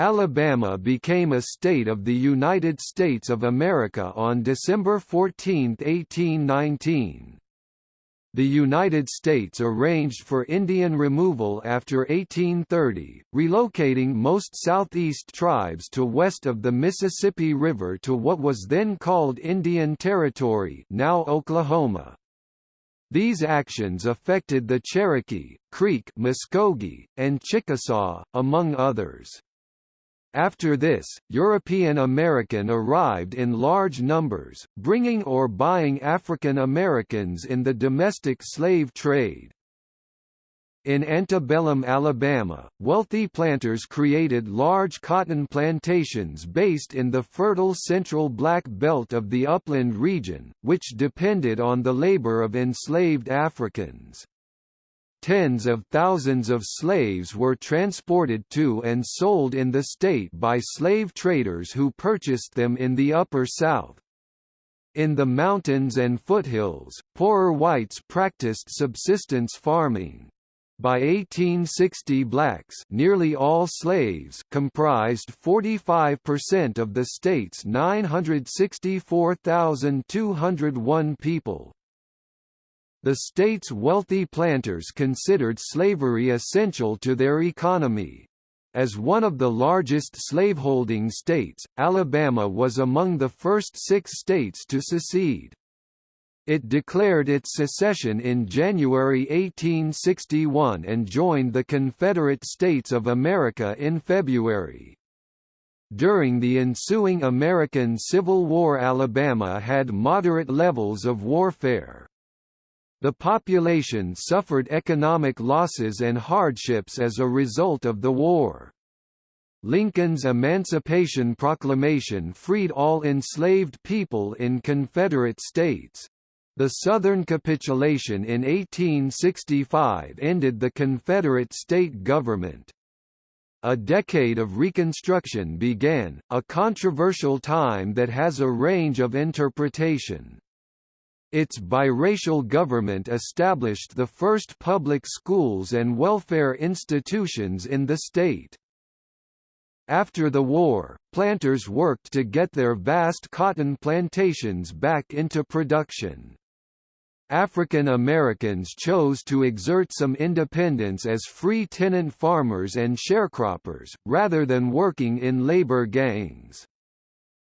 Alabama became a state of the United States of America on December 14, 1819. The United States arranged for Indian removal after 1830, relocating most Southeast tribes to west of the Mississippi River to what was then called Indian Territory now Oklahoma. These actions affected the Cherokee, Creek Muskogee, and Chickasaw, among others. After this, European American arrived in large numbers, bringing or buying African Americans in the domestic slave trade. In antebellum Alabama, wealthy planters created large cotton plantations based in the fertile central Black Belt of the upland region, which depended on the labor of enslaved Africans. Tens of thousands of slaves were transported to and sold in the state by slave traders who purchased them in the Upper South. In the mountains and foothills, poorer whites practiced subsistence farming. By 1860 blacks nearly all slaves comprised 45% of the state's 964,201 people. The state's wealthy planters considered slavery essential to their economy. As one of the largest slaveholding states, Alabama was among the first six states to secede. It declared its secession in January 1861 and joined the Confederate States of America in February. During the ensuing American Civil War Alabama had moderate levels of warfare. The population suffered economic losses and hardships as a result of the war. Lincoln's Emancipation Proclamation freed all enslaved people in Confederate states. The Southern capitulation in 1865 ended the Confederate state government. A decade of Reconstruction began, a controversial time that has a range of interpretation. Its biracial government established the first public schools and welfare institutions in the state. After the war, planters worked to get their vast cotton plantations back into production. African Americans chose to exert some independence as free tenant farmers and sharecroppers, rather than working in labor gangs.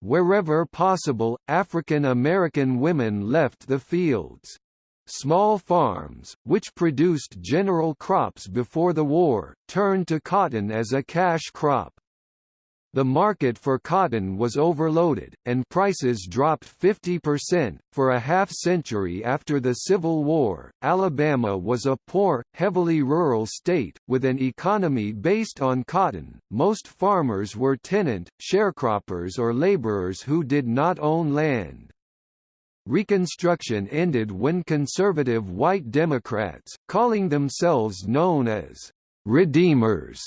Wherever possible, African American women left the fields. Small farms, which produced general crops before the war, turned to cotton as a cash crop. The market for cotton was overloaded, and prices dropped 50%. For a half century after the Civil War, Alabama was a poor, heavily rural state, with an economy based on cotton. Most farmers were tenant, sharecroppers, or laborers who did not own land. Reconstruction ended when conservative white Democrats, calling themselves known as Redeemers,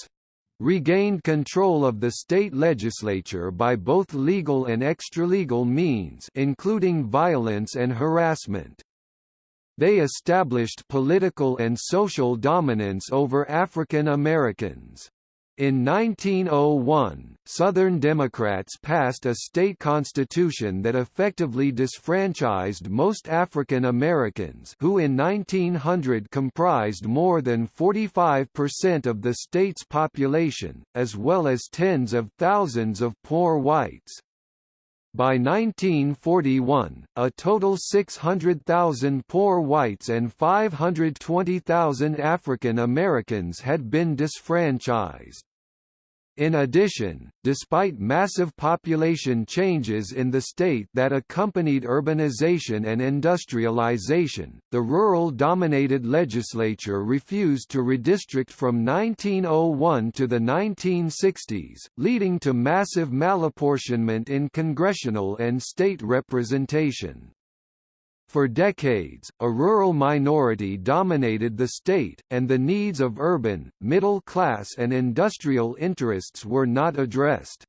regained control of the state legislature by both legal and extralegal means including violence and harassment. They established political and social dominance over African Americans. In 1901, Southern Democrats passed a state constitution that effectively disfranchised most African Americans who in 1900 comprised more than 45% of the state's population, as well as tens of thousands of poor whites. By 1941, a total 600,000 poor whites and 520,000 African Americans had been disfranchised. In addition, despite massive population changes in the state that accompanied urbanization and industrialization, the rural-dominated legislature refused to redistrict from 1901 to the 1960s, leading to massive malapportionment in congressional and state representation. For decades, a rural minority dominated the state, and the needs of urban, middle-class and industrial interests were not addressed.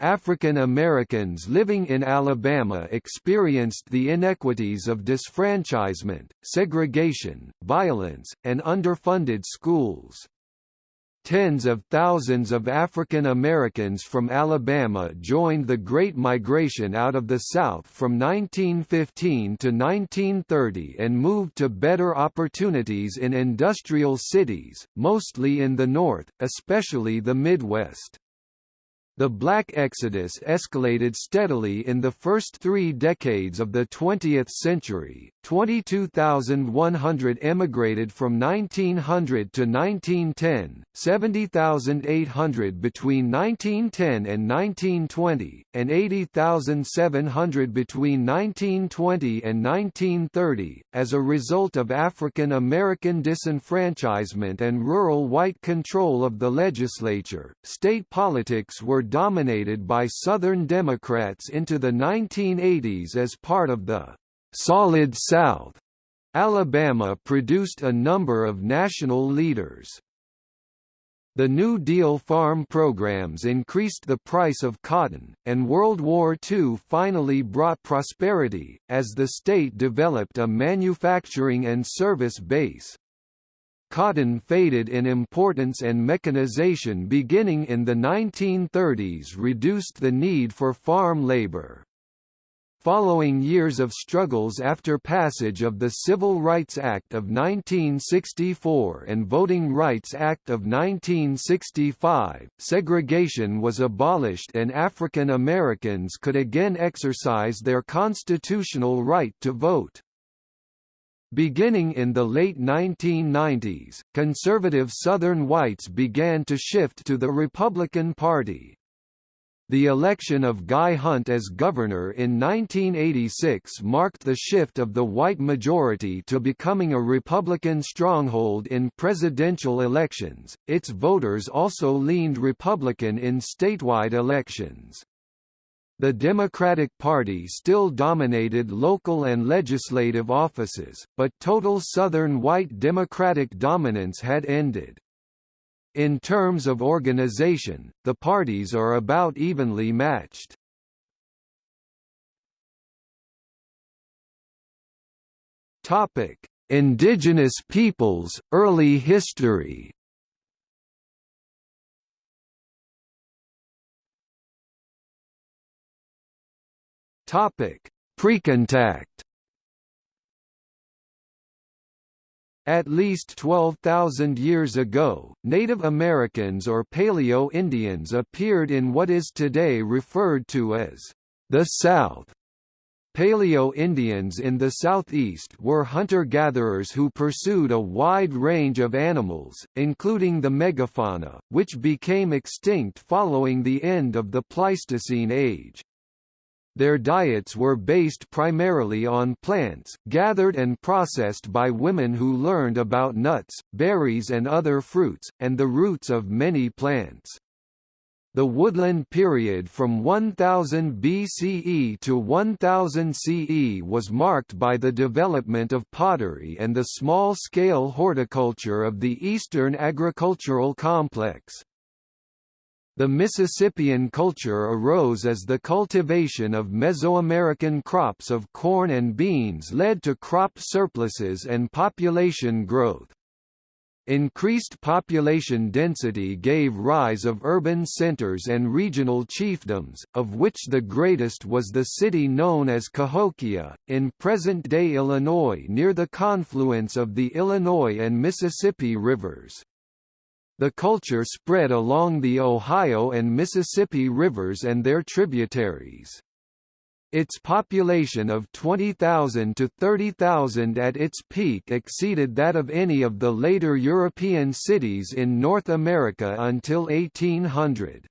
African Americans living in Alabama experienced the inequities of disfranchisement, segregation, violence, and underfunded schools. Tens of thousands of African Americans from Alabama joined the Great Migration out of the South from 1915 to 1930 and moved to better opportunities in industrial cities, mostly in the North, especially the Midwest. The black exodus escalated steadily in the first three decades of the 20th century. 22,100 emigrated from 1900 to 1910, 70,800 between 1910 and 1920, and 80,700 between 1920 and 1930, as a result of African American disenfranchisement and rural white control of the legislature. State politics were dominated by Southern Democrats into the 1980s as part of the Solid South. Alabama produced a number of national leaders. The New Deal farm programs increased the price of cotton, and World War II finally brought prosperity, as the state developed a manufacturing and service base. Cotton faded in importance and mechanization beginning in the 1930s reduced the need for farm labor. Following years of struggles after passage of the Civil Rights Act of 1964 and Voting Rights Act of 1965, segregation was abolished and African Americans could again exercise their constitutional right to vote. Beginning in the late 1990s, conservative Southern whites began to shift to the Republican Party. The election of Guy Hunt as governor in 1986 marked the shift of the white majority to becoming a Republican stronghold in presidential elections. Its voters also leaned Republican in statewide elections. The Democratic Party still dominated local and legislative offices, but total Southern white Democratic dominance had ended. In terms of organization, the parties are about evenly matched. Topic: Indigenous peoples, early history. Topic: Precontact. At least 12,000 years ago, Native Americans or Paleo-Indians appeared in what is today referred to as the South. Paleo-Indians in the southeast were hunter-gatherers who pursued a wide range of animals, including the megafauna, which became extinct following the end of the Pleistocene age. Their diets were based primarily on plants, gathered and processed by women who learned about nuts, berries and other fruits, and the roots of many plants. The woodland period from 1000 BCE to 1000 CE was marked by the development of pottery and the small-scale horticulture of the Eastern agricultural complex. The Mississippian culture arose as the cultivation of Mesoamerican crops of corn and beans led to crop surpluses and population growth. Increased population density gave rise of urban centers and regional chiefdoms, of which the greatest was the city known as Cahokia, in present-day Illinois near the confluence of the Illinois and Mississippi rivers. The culture spread along the Ohio and Mississippi rivers and their tributaries. Its population of 20,000 to 30,000 at its peak exceeded that of any of the later European cities in North America until 1800.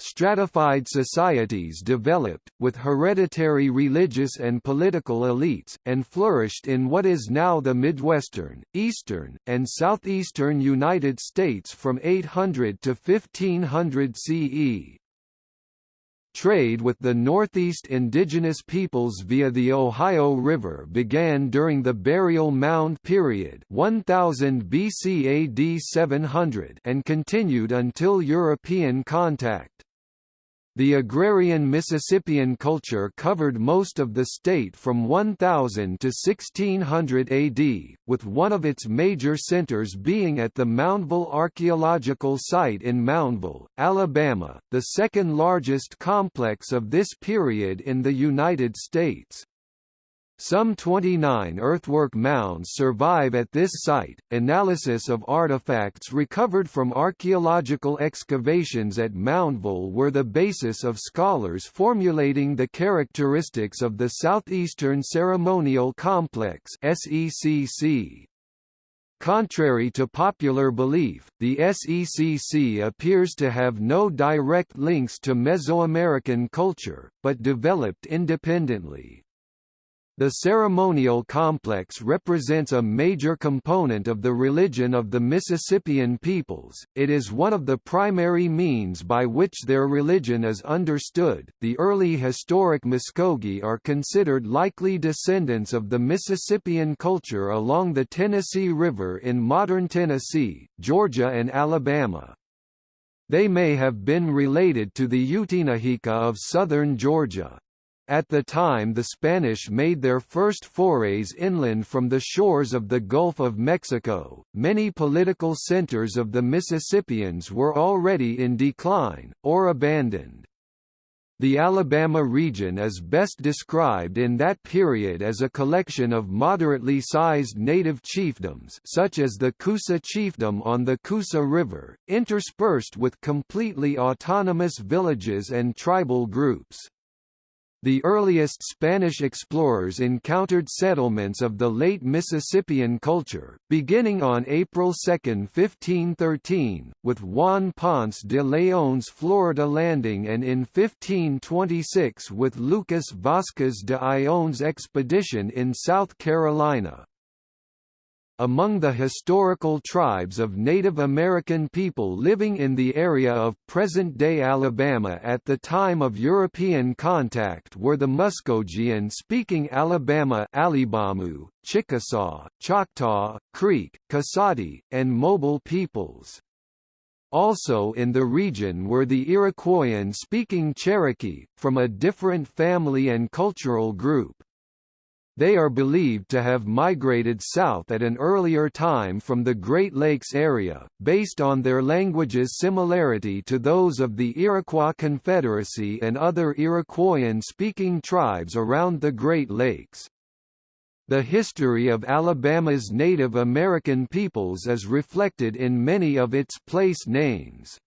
Stratified societies developed, with hereditary religious and political elites, and flourished in what is now the Midwestern, Eastern, and Southeastern United States from 800 to 1500 CE. Trade with the Northeast indigenous peoples via the Ohio River began during the Burial Mound period 1000 BC AD 700 and continued until European contact. The agrarian Mississippian culture covered most of the state from 1000 to 1600 AD, with one of its major centers being at the Moundville Archaeological Site in Moundville, Alabama, the second largest complex of this period in the United States. Some 29 earthwork mounds survive at this site. Analysis of artifacts recovered from archaeological excavations at Moundville were the basis of scholars formulating the characteristics of the Southeastern Ceremonial Complex (SECC). Contrary to popular belief, the SECC appears to have no direct links to Mesoamerican culture, but developed independently. The ceremonial complex represents a major component of the religion of the Mississippian peoples, it is one of the primary means by which their religion is understood. The early historic Muskogee are considered likely descendants of the Mississippian culture along the Tennessee River in modern Tennessee, Georgia, and Alabama. They may have been related to the Utinahica of southern Georgia. At the time the Spanish made their first forays inland from the shores of the Gulf of Mexico, many political centers of the Mississippians were already in decline, or abandoned. The Alabama region is best described in that period as a collection of moderately sized native chiefdoms such as the Coosa chiefdom on the Coosa River, interspersed with completely autonomous villages and tribal groups. The earliest Spanish explorers encountered settlements of the late Mississippian culture, beginning on April 2, 1513, with Juan Ponce de Leon's Florida landing and in 1526 with Lucas Vasquez de Ayllón's expedition in South Carolina. Among the historical tribes of Native American people living in the area of present-day Alabama at the time of European contact were the Muskogean-speaking Alabama Alibamu, Chickasaw, Choctaw, Creek, Koasati, and Mobile peoples. Also in the region were the Iroquoian-speaking Cherokee, from a different family and cultural group. They are believed to have migrated south at an earlier time from the Great Lakes area, based on their language's similarity to those of the Iroquois Confederacy and other Iroquoian-speaking tribes around the Great Lakes. The history of Alabama's Native American peoples is reflected in many of its place names.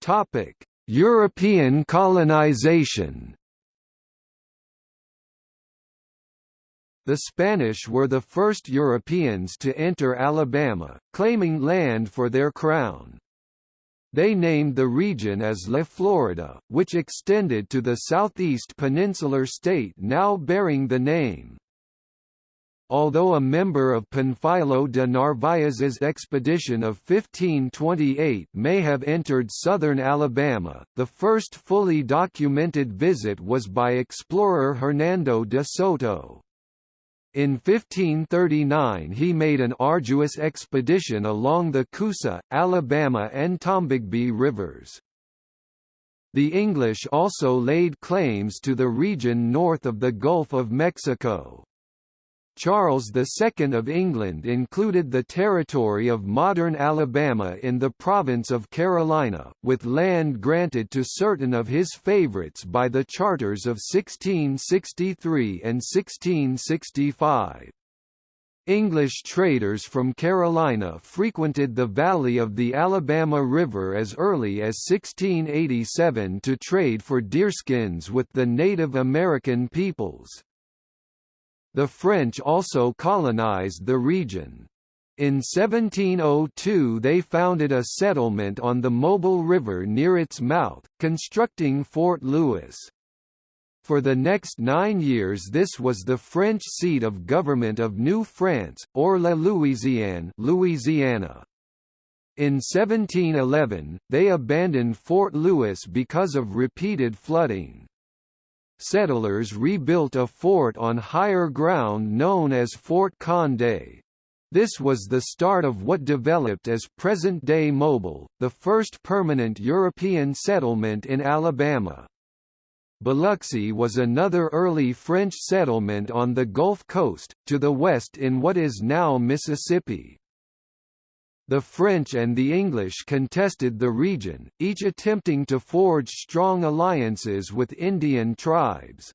Topic: European colonization The Spanish were the first Europeans to enter Alabama, claiming land for their crown. They named the region as La Florida, which extended to the southeast peninsular state now bearing the name. Although a member of Panfilo de Narvaez's expedition of 1528 may have entered southern Alabama, the first fully documented visit was by explorer Hernando de Soto. In 1539 he made an arduous expedition along the Coosa, Alabama and Tombigbee rivers. The English also laid claims to the region north of the Gulf of Mexico. Charles II of England included the territory of modern Alabama in the province of Carolina, with land granted to certain of his favorites by the charters of 1663 and 1665. English traders from Carolina frequented the valley of the Alabama River as early as 1687 to trade for deerskins with the Native American peoples. The French also colonized the region. In 1702 they founded a settlement on the Mobile River near its mouth, constructing Fort Louis. For the next nine years this was the French seat of government of New France, or La Louisiane Louisiana. In 1711, they abandoned Fort Louis because of repeated flooding settlers rebuilt a fort on higher ground known as Fort Condé. This was the start of what developed as present-day Mobile, the first permanent European settlement in Alabama. Biloxi was another early French settlement on the Gulf Coast, to the west in what is now Mississippi. The French and the English contested the region, each attempting to forge strong alliances with Indian tribes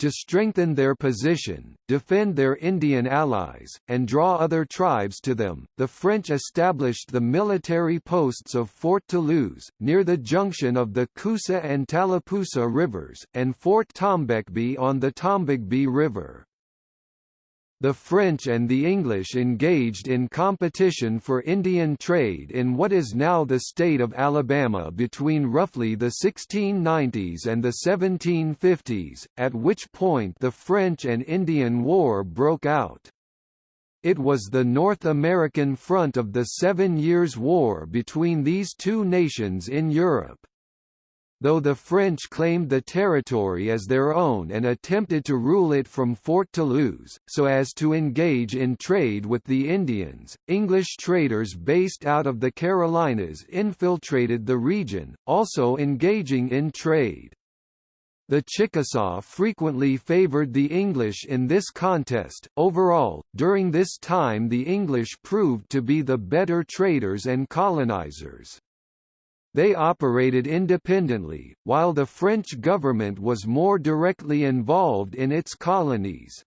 to strengthen their position, defend their Indian allies, and draw other tribes to them, the French established the military posts of Fort Toulouse, near the junction of the Coosa and Tallapoosa rivers, and Fort Tombecbe on the Tombigbee River. The French and the English engaged in competition for Indian trade in what is now the state of Alabama between roughly the 1690s and the 1750s, at which point the French and Indian War broke out. It was the North American front of the Seven Years' War between these two nations in Europe though the French claimed the territory as their own and attempted to rule it from Fort Toulouse, so as to engage in trade with the Indians. English traders based out of the Carolinas infiltrated the region, also engaging in trade. The Chickasaw frequently favored the English in this contest. Overall, during this time the English proved to be the better traders and colonizers. They operated independently, while the French government was more directly involved in its colonies.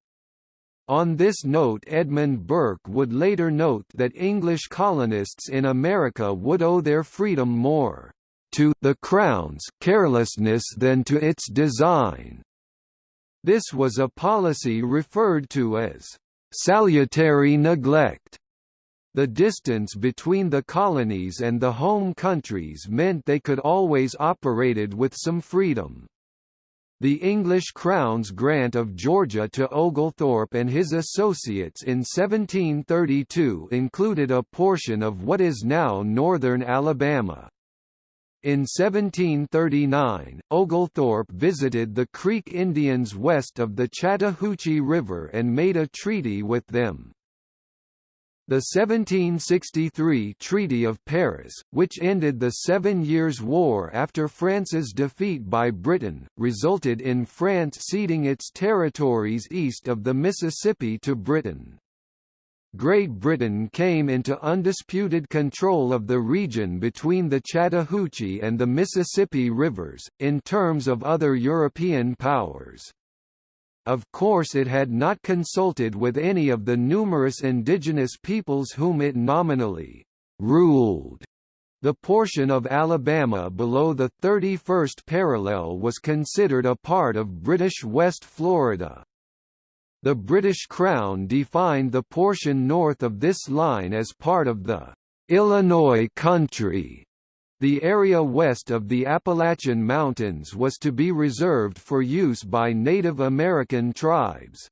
On this note Edmund Burke would later note that English colonists in America would owe their freedom more to the Crown's carelessness than to its design. This was a policy referred to as salutary neglect the distance between the colonies and the home countries meant they could always operated with some freedom. The English Crown's grant of Georgia to Oglethorpe and his associates in 1732 included a portion of what is now northern Alabama. In 1739, Oglethorpe visited the Creek Indians west of the Chattahoochee River and made a treaty with them. The 1763 Treaty of Paris, which ended the Seven Years' War after France's defeat by Britain, resulted in France ceding its territories east of the Mississippi to Britain. Great Britain came into undisputed control of the region between the Chattahoochee and the Mississippi rivers, in terms of other European powers. Of course it had not consulted with any of the numerous indigenous peoples whom it nominally ruled. The portion of Alabama below the 31st parallel was considered a part of British West Florida. The British Crown defined the portion north of this line as part of the Illinois country. The area west of the Appalachian Mountains was to be reserved for use by Native American tribes.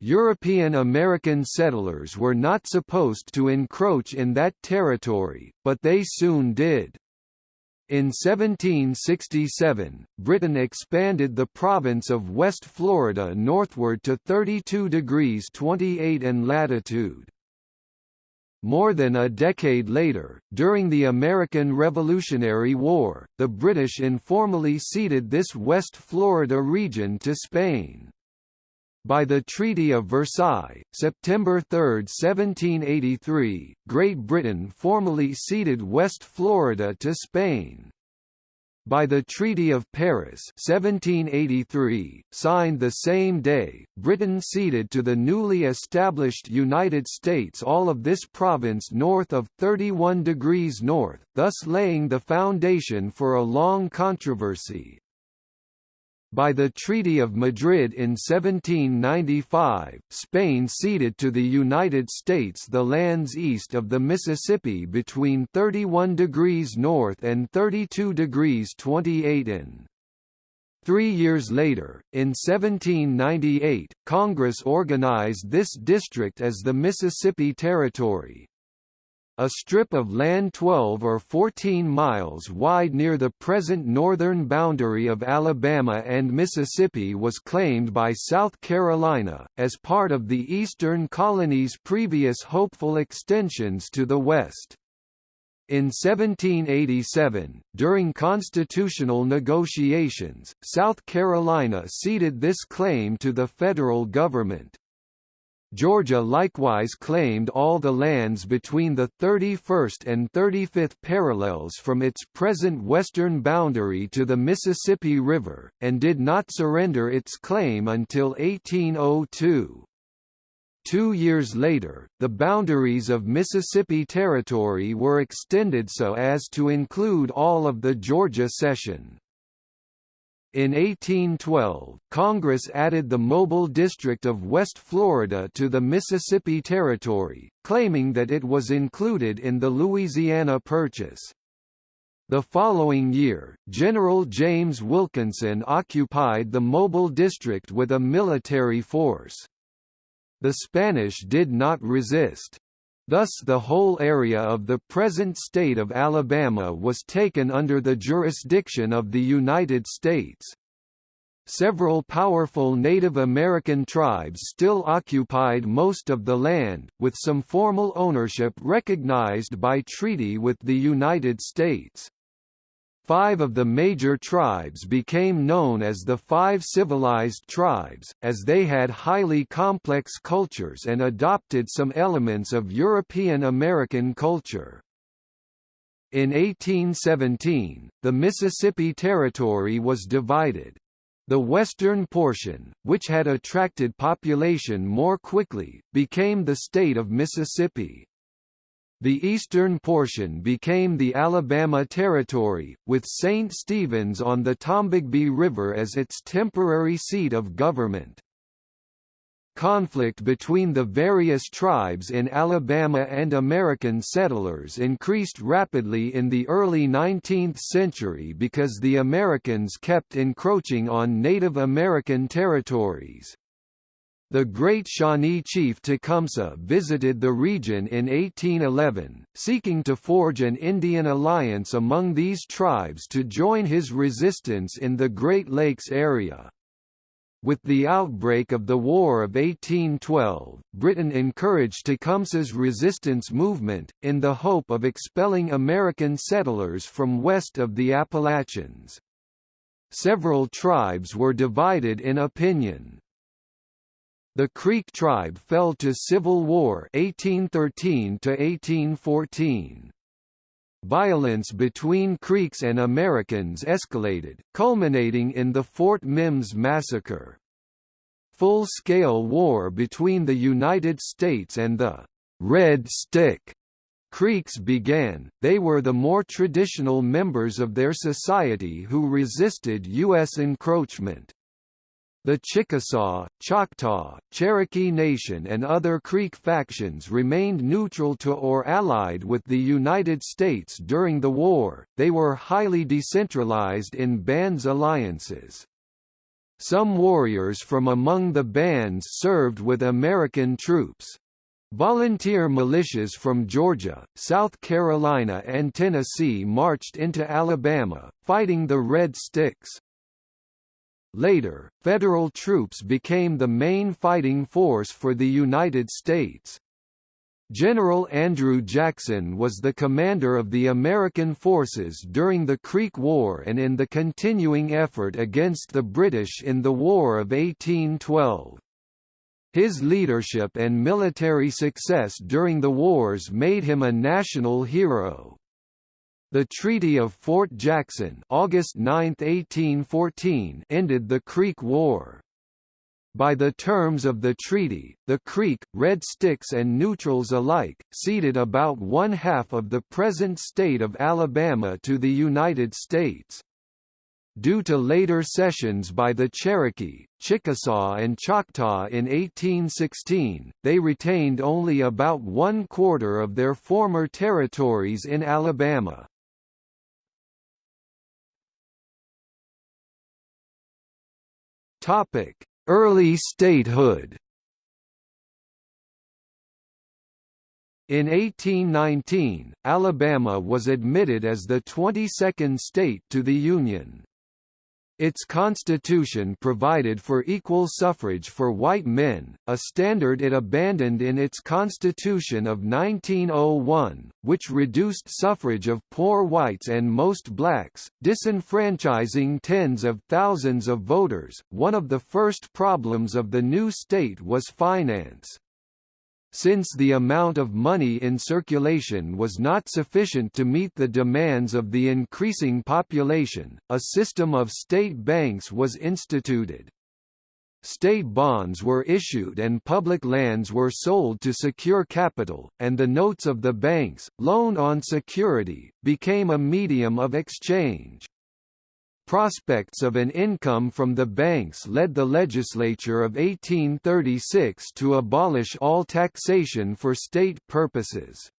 European American settlers were not supposed to encroach in that territory, but they soon did. In 1767, Britain expanded the province of West Florida northward to 32 degrees 28 in latitude. More than a decade later, during the American Revolutionary War, the British informally ceded this West Florida region to Spain. By the Treaty of Versailles, September 3, 1783, Great Britain formally ceded West Florida to Spain by the Treaty of Paris 1783, signed the same day, Britain ceded to the newly established United States all of this province north of 31 degrees north, thus laying the foundation for a long controversy. By the Treaty of Madrid in 1795, Spain ceded to the United States the lands east of the Mississippi between 31 degrees north and 32 degrees 28 in. Three years later, in 1798, Congress organized this district as the Mississippi Territory. A strip of land 12 or 14 miles wide near the present northern boundary of Alabama and Mississippi was claimed by South Carolina, as part of the Eastern Colony's previous hopeful extensions to the west. In 1787, during constitutional negotiations, South Carolina ceded this claim to the federal government. Georgia likewise claimed all the lands between the 31st and 35th parallels from its present western boundary to the Mississippi River, and did not surrender its claim until 1802. Two years later, the boundaries of Mississippi Territory were extended so as to include all of the Georgia cession. In 1812, Congress added the Mobile District of West Florida to the Mississippi Territory, claiming that it was included in the Louisiana Purchase. The following year, General James Wilkinson occupied the Mobile District with a military force. The Spanish did not resist. Thus the whole area of the present state of Alabama was taken under the jurisdiction of the United States. Several powerful Native American tribes still occupied most of the land, with some formal ownership recognized by treaty with the United States. Five of the major tribes became known as the Five Civilized Tribes, as they had highly complex cultures and adopted some elements of European American culture. In 1817, the Mississippi Territory was divided. The western portion, which had attracted population more quickly, became the state of Mississippi. The eastern portion became the Alabama Territory, with St. Stephen's on the Tombigbee River as its temporary seat of government. Conflict between the various tribes in Alabama and American settlers increased rapidly in the early 19th century because the Americans kept encroaching on Native American territories. The great Shawnee chief Tecumseh visited the region in 1811, seeking to forge an Indian alliance among these tribes to join his resistance in the Great Lakes area. With the outbreak of the War of 1812, Britain encouraged Tecumseh's resistance movement, in the hope of expelling American settlers from west of the Appalachians. Several tribes were divided in opinion. The Creek tribe fell to civil war 1813 to 1814. Violence between Creeks and Americans escalated, culminating in the Fort Mims massacre. Full-scale war between the United States and the Red Stick Creeks began, they were the more traditional members of their society who resisted U.S. encroachment. The Chickasaw, Choctaw, Cherokee Nation and other Creek factions remained neutral to or allied with the United States during the war, they were highly decentralized in bands alliances. Some warriors from among the bands served with American troops. Volunteer militias from Georgia, South Carolina and Tennessee marched into Alabama, fighting the Red Sticks. Later, Federal troops became the main fighting force for the United States. General Andrew Jackson was the commander of the American forces during the Creek War and in the continuing effort against the British in the War of 1812. His leadership and military success during the wars made him a national hero. The Treaty of Fort Jackson August 9, 1814 ended the Creek War. By the terms of the treaty, the Creek, Red Sticks and Neutrals alike, ceded about one-half of the present state of Alabama to the United States. Due to later cessions by the Cherokee, Chickasaw and Choctaw in 1816, they retained only about one-quarter of their former territories in Alabama. Early statehood. In 1819, Alabama was admitted as the 22nd state to the Union. Its constitution provided for equal suffrage for white men, a standard it abandoned in its Constitution of 1901, which reduced suffrage of poor whites and most blacks, disenfranchising tens of thousands of voters. One of the first problems of the new state was finance. Since the amount of money in circulation was not sufficient to meet the demands of the increasing population, a system of state banks was instituted. State bonds were issued and public lands were sold to secure capital, and the notes of the banks, loan on security, became a medium of exchange. Prospects of an income from the banks led the legislature of 1836 to abolish all taxation for state purposes.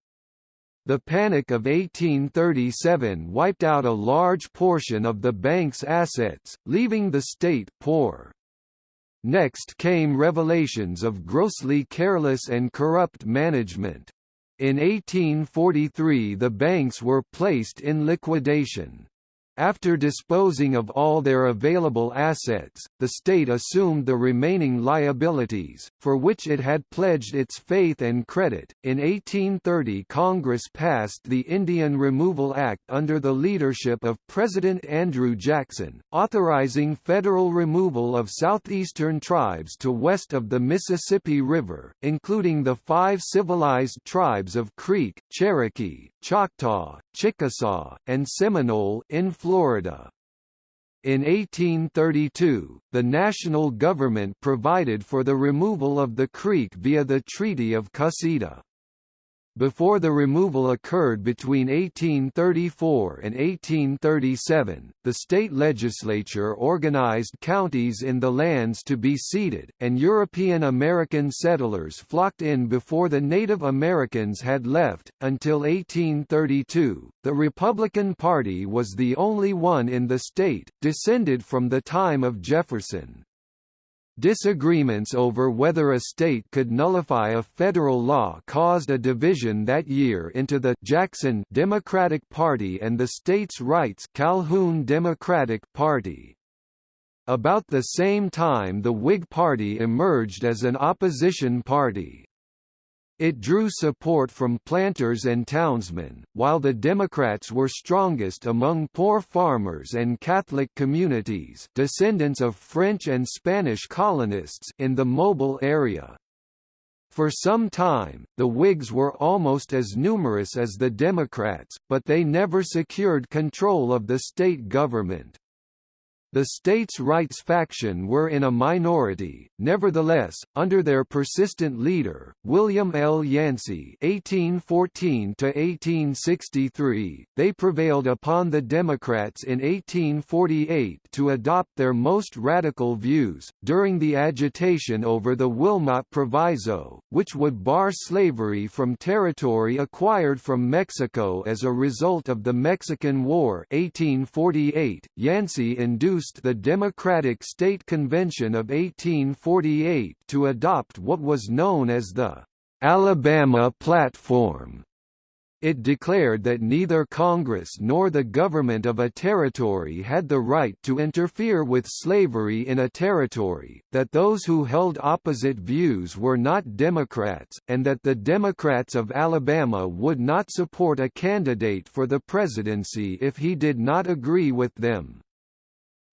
The Panic of 1837 wiped out a large portion of the bank's assets, leaving the state poor. Next came revelations of grossly careless and corrupt management. In 1843 the banks were placed in liquidation. After disposing of all their available assets, the state assumed the remaining liabilities, for which it had pledged its faith and credit. In 1830, Congress passed the Indian Removal Act under the leadership of President Andrew Jackson, authorizing federal removal of southeastern tribes to west of the Mississippi River, including the five civilized tribes of Creek, Cherokee, Choctaw, Chickasaw, and Seminole in Florida. In 1832, the national government provided for the removal of the creek via the Treaty of Cusseta. Before the removal occurred between 1834 and 1837, the state legislature organized counties in the lands to be ceded, and European American settlers flocked in before the Native Americans had left. Until 1832, the Republican Party was the only one in the state, descended from the time of Jefferson. Disagreements over whether a state could nullify a federal law caused a division that year into the Jackson Democratic Party and the states' rights Calhoun Democratic Party. About the same time the Whig Party emerged as an opposition party. It drew support from planters and townsmen, while the Democrats were strongest among poor farmers and Catholic communities descendants of French and Spanish colonists in the Mobile area. For some time, the Whigs were almost as numerous as the Democrats, but they never secured control of the state government. The states' rights faction were in a minority, nevertheless, under their persistent leader, William L. Yancey (1814–1863), they prevailed upon the Democrats in 1848 to adopt their most radical views. During the agitation over the Wilmot Proviso, which would bar slavery from territory acquired from Mexico as a result of the Mexican War (1848), Yancey induced induced the Democratic State Convention of 1848 to adopt what was known as the Alabama Platform. It declared that neither Congress nor the government of a territory had the right to interfere with slavery in a territory, that those who held opposite views were not Democrats, and that the Democrats of Alabama would not support a candidate for the presidency if he did not agree with them.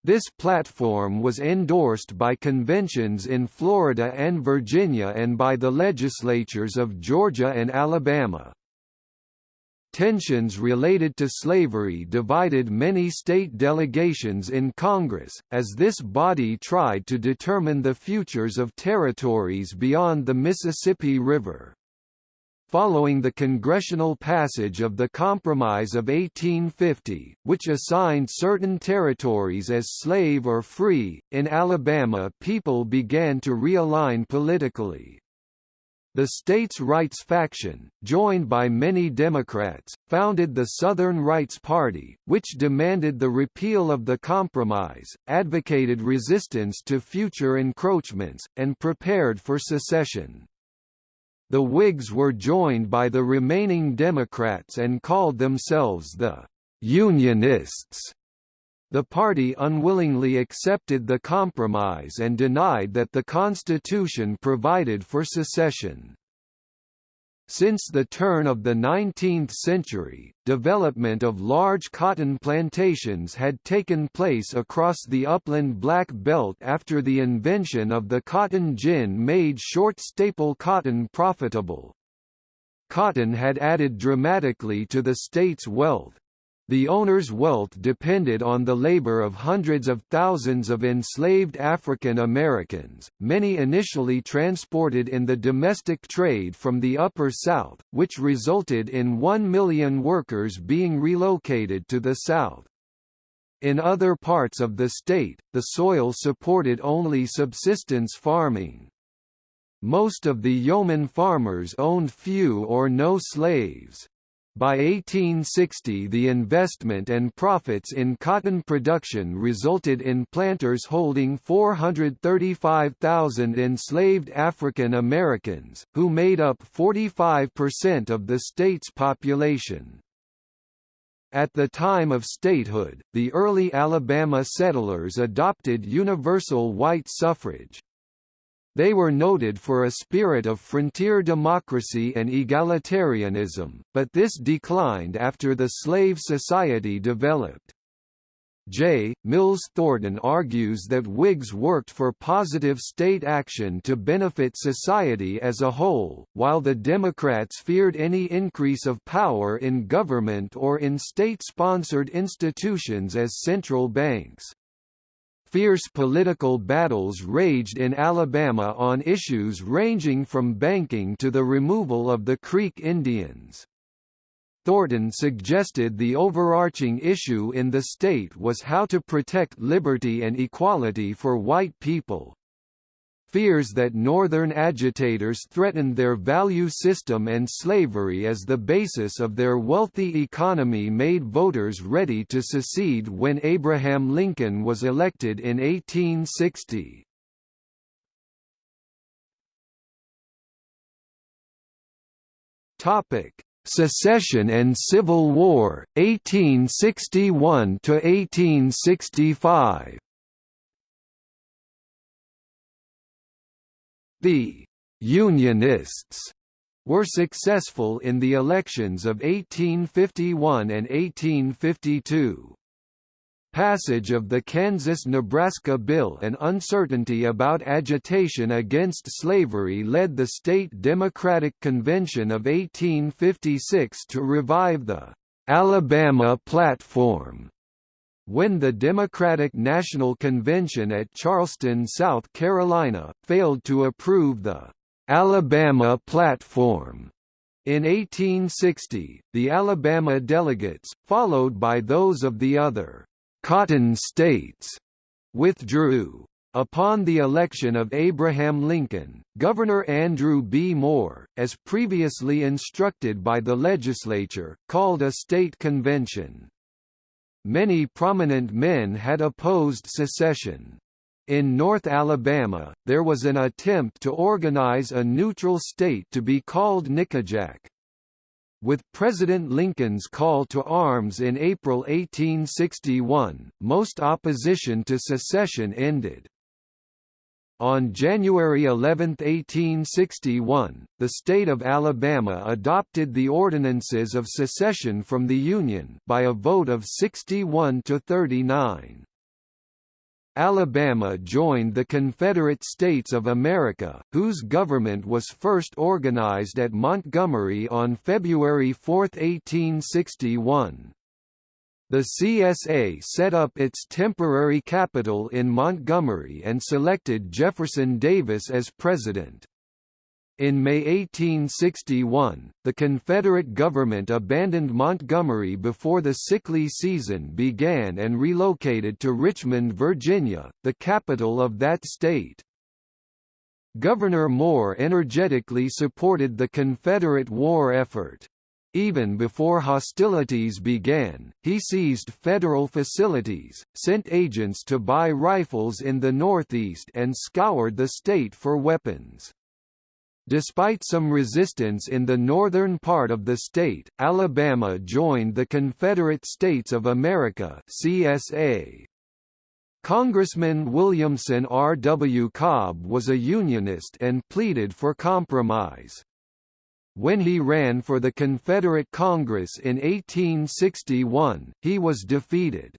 This platform was endorsed by conventions in Florida and Virginia and by the legislatures of Georgia and Alabama. Tensions related to slavery divided many state delegations in Congress, as this body tried to determine the futures of territories beyond the Mississippi River following the congressional passage of the Compromise of 1850, which assigned certain territories as slave or free, in Alabama people began to realign politically. The states' rights faction, joined by many Democrats, founded the Southern Rights Party, which demanded the repeal of the compromise, advocated resistance to future encroachments, and prepared for secession. The Whigs were joined by the remaining Democrats and called themselves the Unionists. The party unwillingly accepted the compromise and denied that the Constitution provided for secession. Since the turn of the 19th century, development of large cotton plantations had taken place across the upland Black Belt after the invention of the cotton gin made short staple cotton profitable. Cotton had added dramatically to the state's wealth, the owner's wealth depended on the labor of hundreds of thousands of enslaved African Americans, many initially transported in the domestic trade from the Upper South, which resulted in one million workers being relocated to the South. In other parts of the state, the soil supported only subsistence farming. Most of the yeoman farmers owned few or no slaves. By 1860 the investment and profits in cotton production resulted in planters holding 435,000 enslaved African Americans, who made up 45% of the state's population. At the time of statehood, the early Alabama settlers adopted universal white suffrage, they were noted for a spirit of frontier democracy and egalitarianism, but this declined after the slave society developed. J. Mills Thornton argues that Whigs worked for positive state action to benefit society as a whole, while the Democrats feared any increase of power in government or in state-sponsored institutions as central banks. Fierce political battles raged in Alabama on issues ranging from banking to the removal of the Creek Indians. Thornton suggested the overarching issue in the state was how to protect liberty and equality for white people, fears that Northern agitators threatened their value system and slavery as the basis of their wealthy economy made voters ready to secede when Abraham Lincoln was elected in 1860. Topic: Secession and Civil War, 1861 to 1865. The «Unionists» were successful in the elections of 1851 and 1852. Passage of the Kansas–Nebraska Bill and uncertainty about agitation against slavery led the state Democratic Convention of 1856 to revive the «Alabama Platform» when the Democratic National Convention at Charleston, South Carolina, failed to approve the Alabama Platform. In 1860, the Alabama delegates, followed by those of the other «Cotton States», withdrew. Upon the election of Abraham Lincoln, Governor Andrew B. Moore, as previously instructed by the legislature, called a state convention. Many prominent men had opposed secession. In North Alabama, there was an attempt to organize a neutral state to be called Nickajack. With President Lincoln's call to arms in April 1861, most opposition to secession ended. On January 11, 1861, the state of Alabama adopted the Ordinances of Secession from the Union by a vote of 61 to 39. Alabama joined the Confederate States of America, whose government was first organized at Montgomery on February 4, 1861. The CSA set up its temporary capital in Montgomery and selected Jefferson Davis as president. In May 1861, the Confederate government abandoned Montgomery before the sickly season began and relocated to Richmond, Virginia, the capital of that state. Governor Moore energetically supported the Confederate war effort. Even before hostilities began, he seized federal facilities, sent agents to buy rifles in the Northeast and scoured the state for weapons. Despite some resistance in the northern part of the state, Alabama joined the Confederate States of America CSA. Congressman Williamson R. W. Cobb was a Unionist and pleaded for compromise. When he ran for the Confederate Congress in 1861, he was defeated.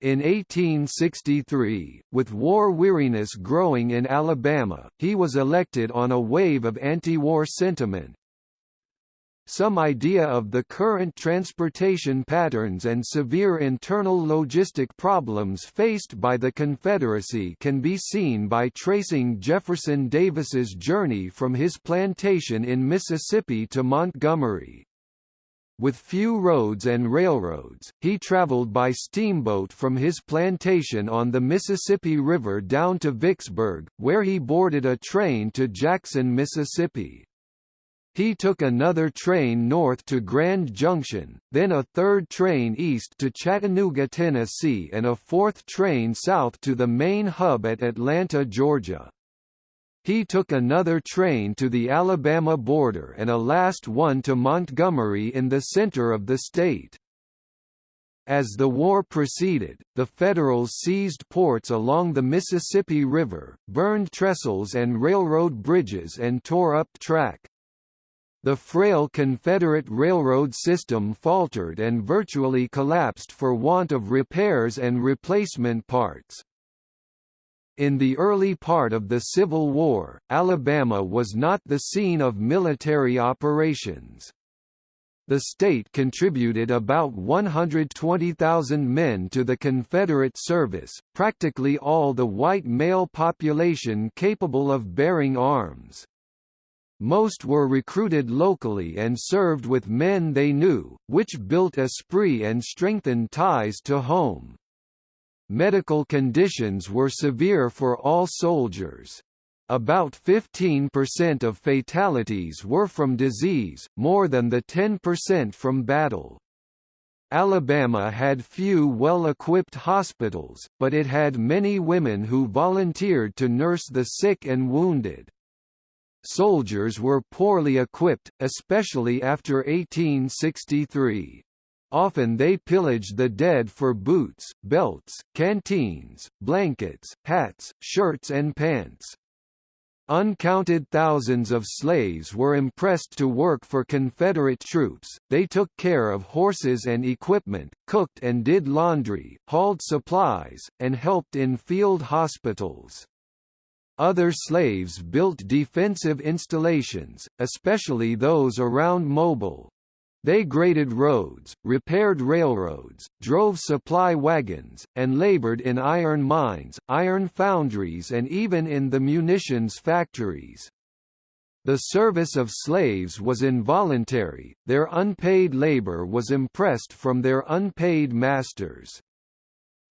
In 1863, with war weariness growing in Alabama, he was elected on a wave of anti-war sentiment, some idea of the current transportation patterns and severe internal logistic problems faced by the Confederacy can be seen by tracing Jefferson Davis's journey from his plantation in Mississippi to Montgomery. With few roads and railroads, he traveled by steamboat from his plantation on the Mississippi River down to Vicksburg, where he boarded a train to Jackson, Mississippi. He took another train north to Grand Junction, then a third train east to Chattanooga, Tennessee and a fourth train south to the main hub at Atlanta, Georgia. He took another train to the Alabama border and a last one to Montgomery in the center of the state. As the war proceeded, the Federals seized ports along the Mississippi River, burned trestles and railroad bridges and tore up track. The frail Confederate railroad system faltered and virtually collapsed for want of repairs and replacement parts. In the early part of the Civil War, Alabama was not the scene of military operations. The state contributed about 120,000 men to the Confederate service, practically all the white male population capable of bearing arms. Most were recruited locally and served with men they knew, which built esprit and strengthened ties to home. Medical conditions were severe for all soldiers. About 15% of fatalities were from disease, more than the 10% from battle. Alabama had few well-equipped hospitals, but it had many women who volunteered to nurse the sick and wounded. Soldiers were poorly equipped, especially after 1863. Often they pillaged the dead for boots, belts, canteens, blankets, hats, shirts and pants. Uncounted thousands of slaves were impressed to work for Confederate troops, they took care of horses and equipment, cooked and did laundry, hauled supplies, and helped in field hospitals. Other slaves built defensive installations, especially those around Mobile. They graded roads, repaired railroads, drove supply wagons, and labored in iron mines, iron foundries and even in the munitions factories. The service of slaves was involuntary, their unpaid labor was impressed from their unpaid masters.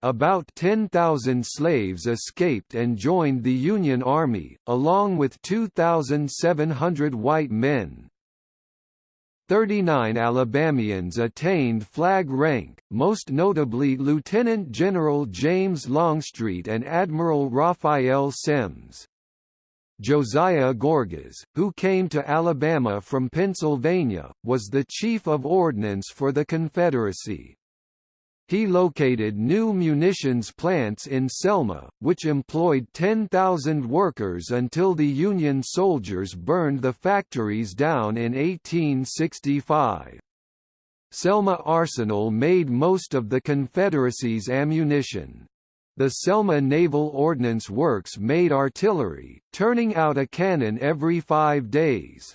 About 10,000 slaves escaped and joined the Union Army, along with 2,700 white men. 39 Alabamians attained flag rank, most notably Lieutenant General James Longstreet and Admiral Raphael Semmes. Josiah Gorgas, who came to Alabama from Pennsylvania, was the Chief of Ordnance for the Confederacy. He located new munitions plants in Selma, which employed 10,000 workers until the Union soldiers burned the factories down in 1865. Selma Arsenal made most of the Confederacy's ammunition. The Selma Naval Ordnance Works made artillery, turning out a cannon every five days.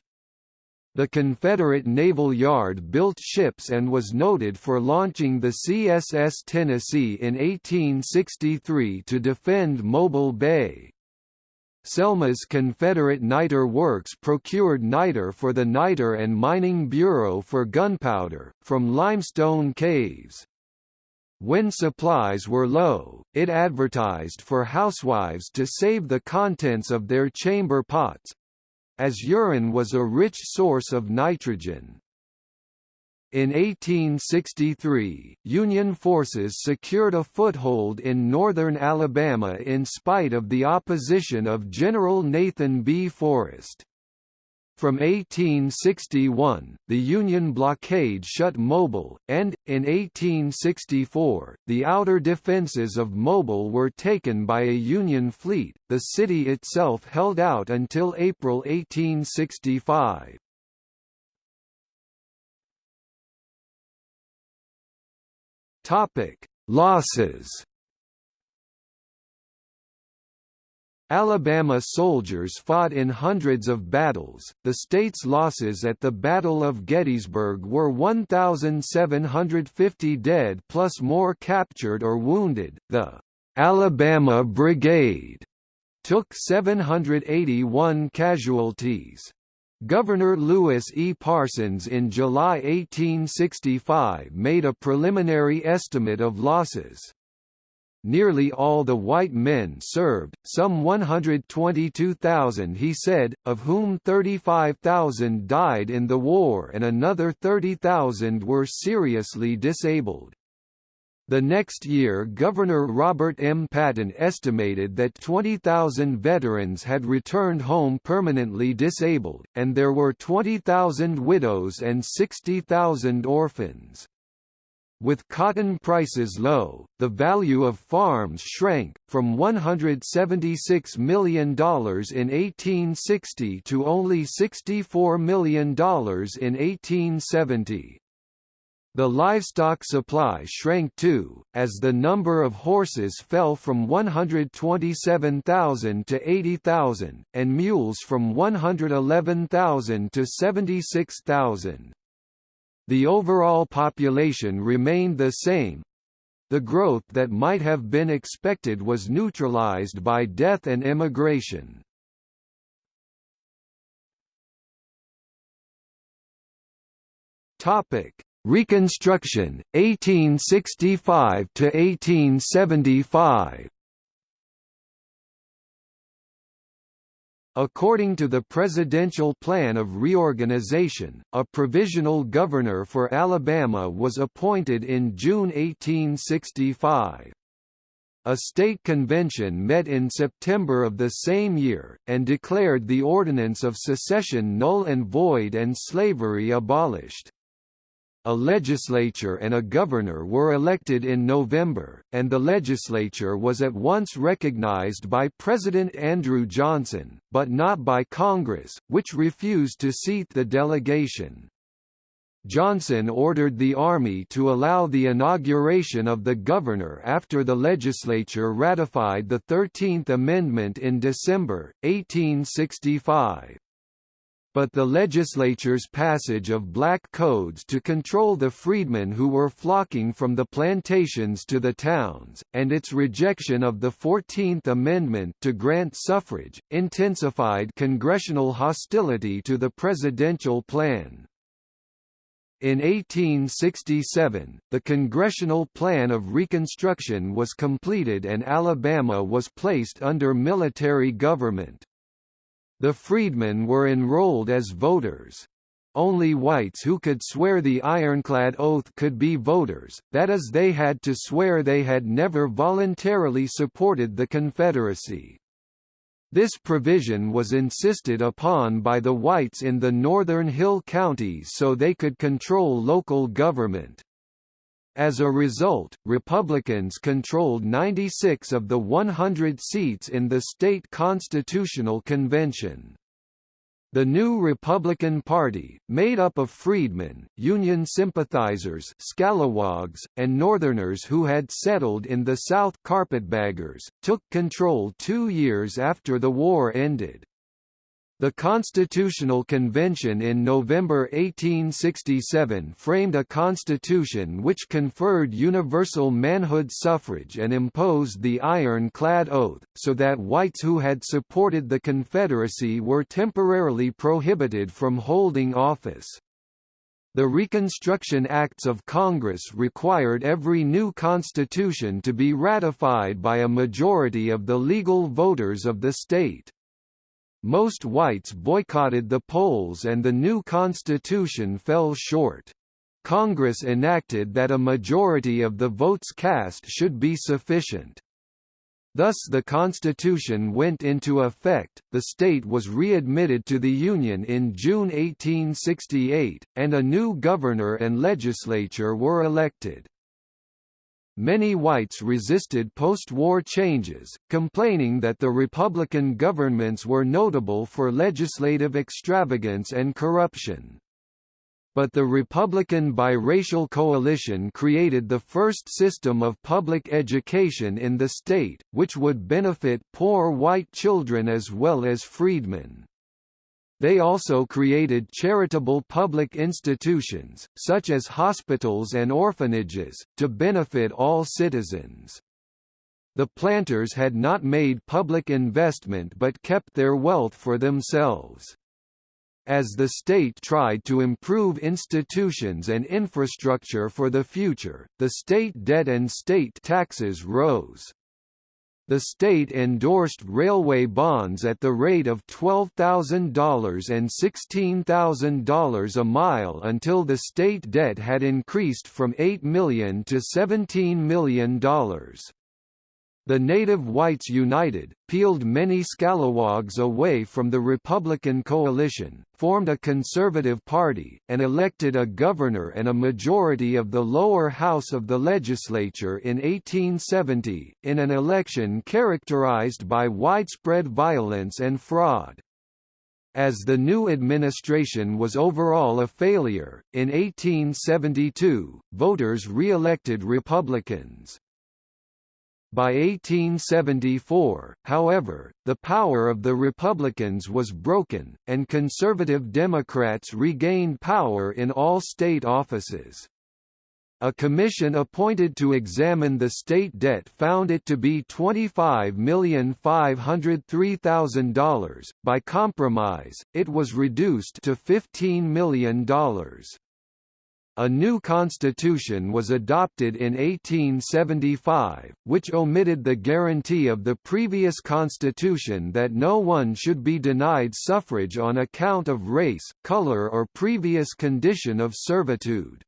The Confederate Naval Yard built ships and was noted for launching the CSS Tennessee in 1863 to defend Mobile Bay. Selma's Confederate niter works procured niter for the Niter and Mining Bureau for gunpowder, from limestone caves. When supplies were low, it advertised for housewives to save the contents of their chamber pots, as urine was a rich source of nitrogen. In 1863, Union forces secured a foothold in northern Alabama in spite of the opposition of General Nathan B. Forrest. From 1861, the Union blockade shut Mobile, and, in 1864, the outer defences of Mobile were taken by a Union fleet. The city itself held out until April 1865. Topic: Losses Alabama soldiers fought in hundreds of battles. The state's losses at the Battle of Gettysburg were 1,750 dead plus more captured or wounded. The Alabama Brigade took 781 casualties. Governor Lewis E. Parsons in July 1865 made a preliminary estimate of losses. Nearly all the white men served, some 122,000 he said, of whom 35,000 died in the war and another 30,000 were seriously disabled. The next year Governor Robert M. Patton estimated that 20,000 veterans had returned home permanently disabled, and there were 20,000 widows and 60,000 orphans. With cotton prices low, the value of farms shrank, from $176 million in 1860 to only $64 million in 1870. The livestock supply shrank too, as the number of horses fell from 127,000 to 80,000, and mules from 111,000 to 76,000. The overall population remained the same. The growth that might have been expected was neutralized by death and immigration. Topic: Reconstruction 1865 to 1875. According to the Presidential Plan of Reorganization, a provisional governor for Alabama was appointed in June 1865. A state convention met in September of the same year, and declared the Ordinance of Secession null and void and slavery abolished. A legislature and a governor were elected in November, and the legislature was at once recognized by President Andrew Johnson, but not by Congress, which refused to seat the delegation. Johnson ordered the Army to allow the inauguration of the governor after the legislature ratified the Thirteenth Amendment in December, 1865 but the legislature's passage of black codes to control the freedmen who were flocking from the plantations to the towns, and its rejection of the Fourteenth Amendment to grant suffrage, intensified congressional hostility to the presidential plan. In 1867, the Congressional Plan of Reconstruction was completed and Alabama was placed under military government. The freedmen were enrolled as voters. Only whites who could swear the ironclad oath could be voters, that is they had to swear they had never voluntarily supported the Confederacy. This provision was insisted upon by the whites in the northern hill counties so they could control local government. As a result, Republicans controlled 96 of the 100 seats in the state constitutional convention. The new Republican Party, made up of freedmen, Union sympathizers scalawags, and Northerners who had settled in the South Carpetbaggers, took control two years after the war ended. The Constitutional Convention in November 1867 framed a constitution which conferred universal manhood suffrage and imposed the iron-clad oath, so that whites who had supported the Confederacy were temporarily prohibited from holding office. The Reconstruction Acts of Congress required every new constitution to be ratified by a majority of the legal voters of the state. Most whites boycotted the polls and the new constitution fell short. Congress enacted that a majority of the votes cast should be sufficient. Thus the constitution went into effect, the state was readmitted to the Union in June 1868, and a new governor and legislature were elected. Many whites resisted post-war changes, complaining that the Republican governments were notable for legislative extravagance and corruption but the Republican biracial coalition created the first system of public education in the state, which would benefit poor white children as well as freedmen. They also created charitable public institutions, such as hospitals and orphanages, to benefit all citizens. The planters had not made public investment but kept their wealth for themselves. As the state tried to improve institutions and infrastructure for the future, the state debt and state taxes rose. The state endorsed railway bonds at the rate of $12,000 and $16,000 a mile until the state debt had increased from 8 million to $17 million. The native whites united, peeled many scalawags away from the Republican coalition, formed a conservative party, and elected a governor and a majority of the lower house of the legislature in 1870, in an election characterized by widespread violence and fraud. As the new administration was overall a failure, in 1872, voters re-elected Republicans. By 1874, however, the power of the Republicans was broken, and conservative Democrats regained power in all state offices. A commission appointed to examine the state debt found it to be $25,503,000. By compromise, it was reduced to $15 million. A new constitution was adopted in 1875, which omitted the guarantee of the previous constitution that no one should be denied suffrage on account of race, color or previous condition of servitude.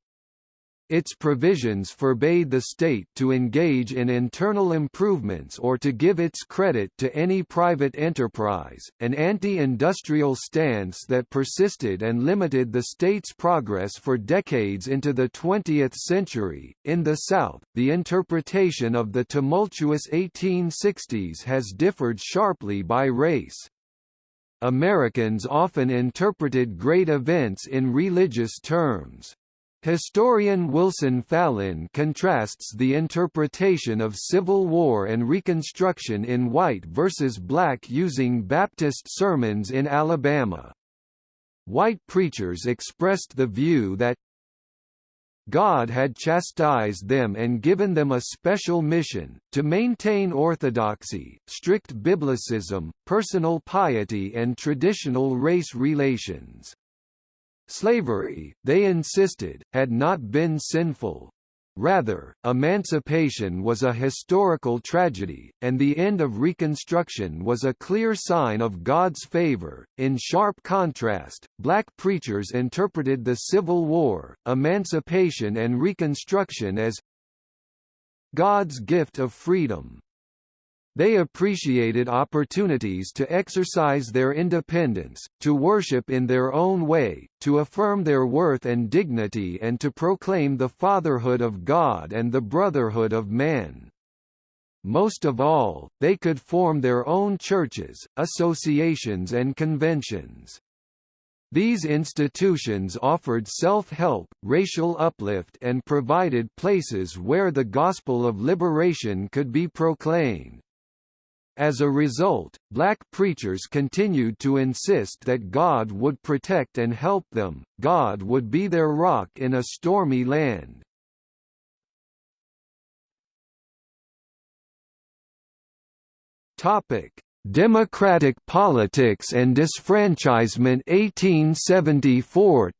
Its provisions forbade the state to engage in internal improvements or to give its credit to any private enterprise, an anti-industrial stance that persisted and limited the state's progress for decades into the 20th century. In the South, the interpretation of the tumultuous 1860s has differed sharply by race. Americans often interpreted great events in religious terms. Historian Wilson Fallin contrasts the interpretation of Civil War and Reconstruction in white versus black using Baptist sermons in Alabama. White preachers expressed the view that God had chastised them and given them a special mission, to maintain orthodoxy, strict biblicism, personal piety and traditional race relations. Slavery, they insisted, had not been sinful. Rather, emancipation was a historical tragedy, and the end of Reconstruction was a clear sign of God's favor. In sharp contrast, black preachers interpreted the Civil War, emancipation and Reconstruction as God's gift of freedom. They appreciated opportunities to exercise their independence, to worship in their own way, to affirm their worth and dignity and to proclaim the fatherhood of God and the brotherhood of man. Most of all, they could form their own churches, associations and conventions. These institutions offered self-help, racial uplift and provided places where the gospel of liberation could be proclaimed. As a result, black preachers continued to insist that God would protect and help them, God would be their rock in a stormy land. Democratic politics and disfranchisement 1874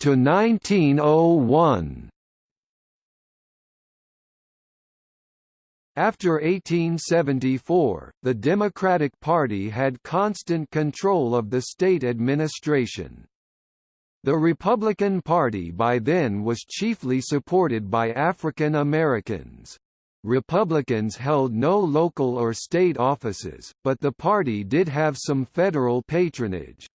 After 1874, the Democratic Party had constant control of the state administration. The Republican Party by then was chiefly supported by African Americans. Republicans held no local or state offices, but the party did have some federal patronage.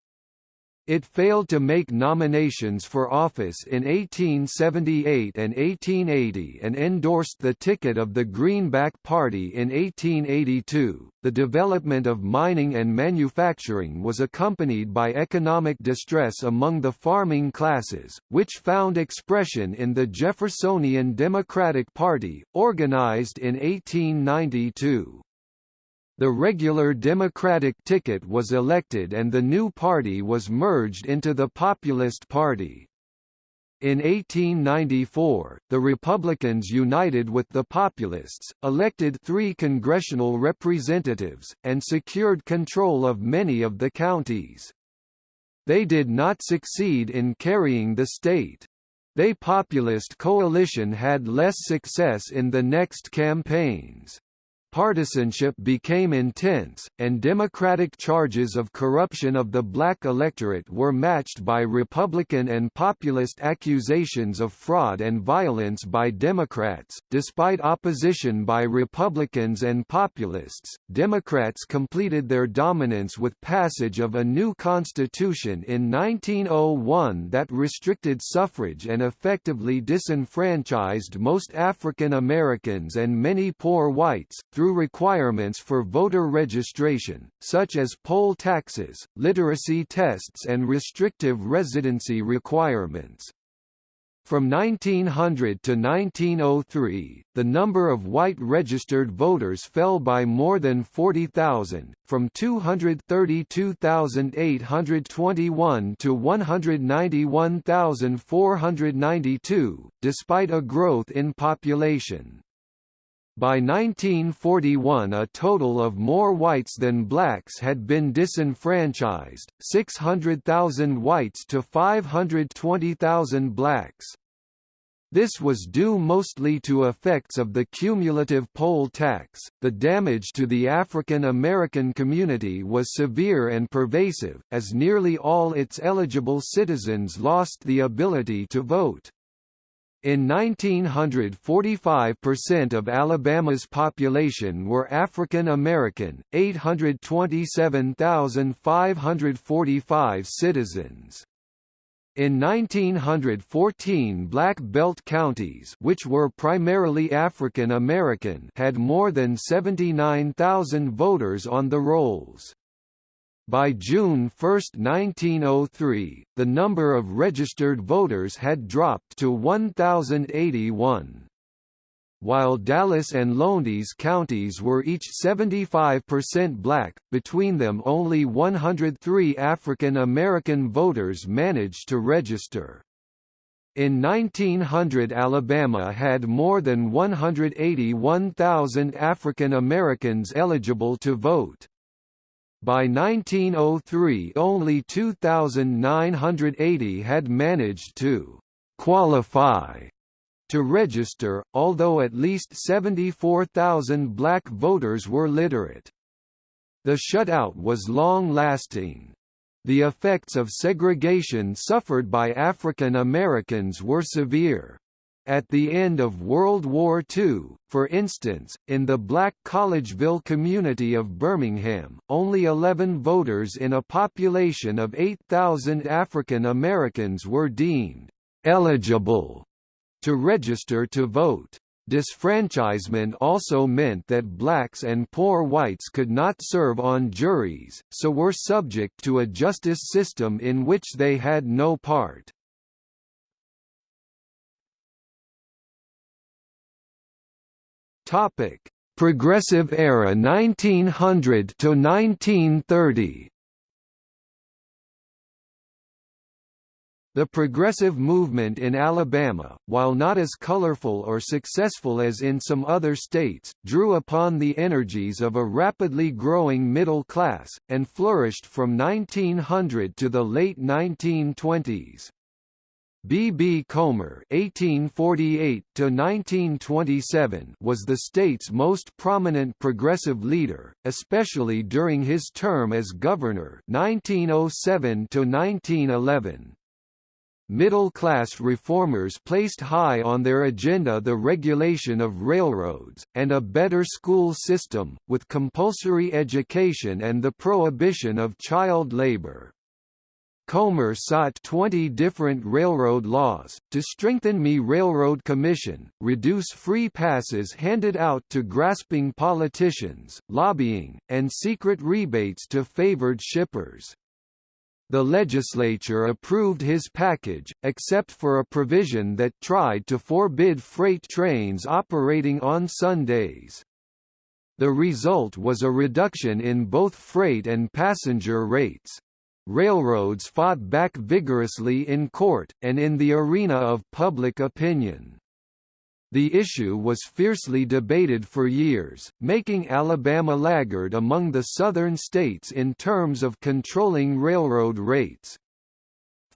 It failed to make nominations for office in 1878 and 1880 and endorsed the ticket of the Greenback Party in 1882. The development of mining and manufacturing was accompanied by economic distress among the farming classes, which found expression in the Jeffersonian Democratic Party, organized in 1892 the regular Democratic ticket was elected and the new party was merged into the Populist Party. In 1894, the Republicans united with the Populists, elected three congressional representatives, and secured control of many of the counties. They did not succeed in carrying the state. They Populist coalition had less success in the next campaigns. Partisanship became intense, and Democratic charges of corruption of the black electorate were matched by Republican and populist accusations of fraud and violence by Democrats. Despite opposition by Republicans and populists, Democrats completed their dominance with passage of a new constitution in 1901 that restricted suffrage and effectively disenfranchised most African Americans and many poor whites through requirements for voter registration, such as poll taxes, literacy tests and restrictive residency requirements. From 1900 to 1903, the number of white registered voters fell by more than 40,000, from 232,821 to 191,492, despite a growth in population. By 1941 a total of more whites than blacks had been disenfranchised, 600,000 whites to 520,000 blacks. This was due mostly to effects of the cumulative poll tax. The damage to the African American community was severe and pervasive, as nearly all its eligible citizens lost the ability to vote. In 1900 45% of Alabama's population were African American, 827,545 citizens. In 1914 Black Belt counties which were primarily African American had more than 79,000 voters on the rolls. By June 1, 1903, the number of registered voters had dropped to 1,081. While Dallas and Lowndes counties were each 75% black, between them only 103 African American voters managed to register. In 1900 Alabama had more than 181,000 African Americans eligible to vote. By 1903 only 2,980 had managed to «qualify» to register, although at least 74,000 black voters were literate. The shutout was long-lasting. The effects of segregation suffered by African Americans were severe. At the end of World War II, for instance, in the black Collegeville community of Birmingham, only 11 voters in a population of 8,000 African Americans were deemed eligible to register to vote. Disfranchisement also meant that blacks and poor whites could not serve on juries, so were subject to a justice system in which they had no part. Topic: Progressive era 1900 to 1930. The progressive movement in Alabama, while not as colorful or successful as in some other states, drew upon the energies of a rapidly growing middle class, and flourished from 1900 to the late 1920s. B. B. Comer (1848–1927) was the state's most prominent progressive leader, especially during his term as governor (1907–1911). middle-class reformers placed high on their agenda the regulation of railroads, and a better school system, with compulsory education and the prohibition of child labor. Comer sought 20 different railroad laws, to strengthen Me Railroad Commission, reduce free passes handed out to grasping politicians, lobbying, and secret rebates to favored shippers. The legislature approved his package, except for a provision that tried to forbid freight trains operating on Sundays. The result was a reduction in both freight and passenger rates. Railroads fought back vigorously in court, and in the arena of public opinion. The issue was fiercely debated for years, making Alabama laggard among the southern states in terms of controlling railroad rates.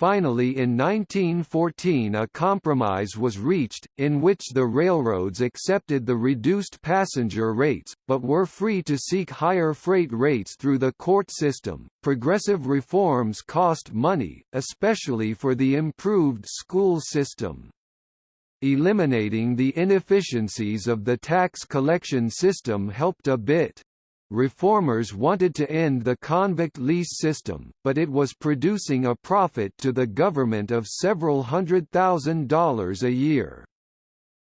Finally in 1914 a compromise was reached, in which the railroads accepted the reduced passenger rates, but were free to seek higher freight rates through the court system. Progressive reforms cost money, especially for the improved school system. Eliminating the inefficiencies of the tax collection system helped a bit. Reformers wanted to end the convict lease system, but it was producing a profit to the government of several hundred thousand dollars a year.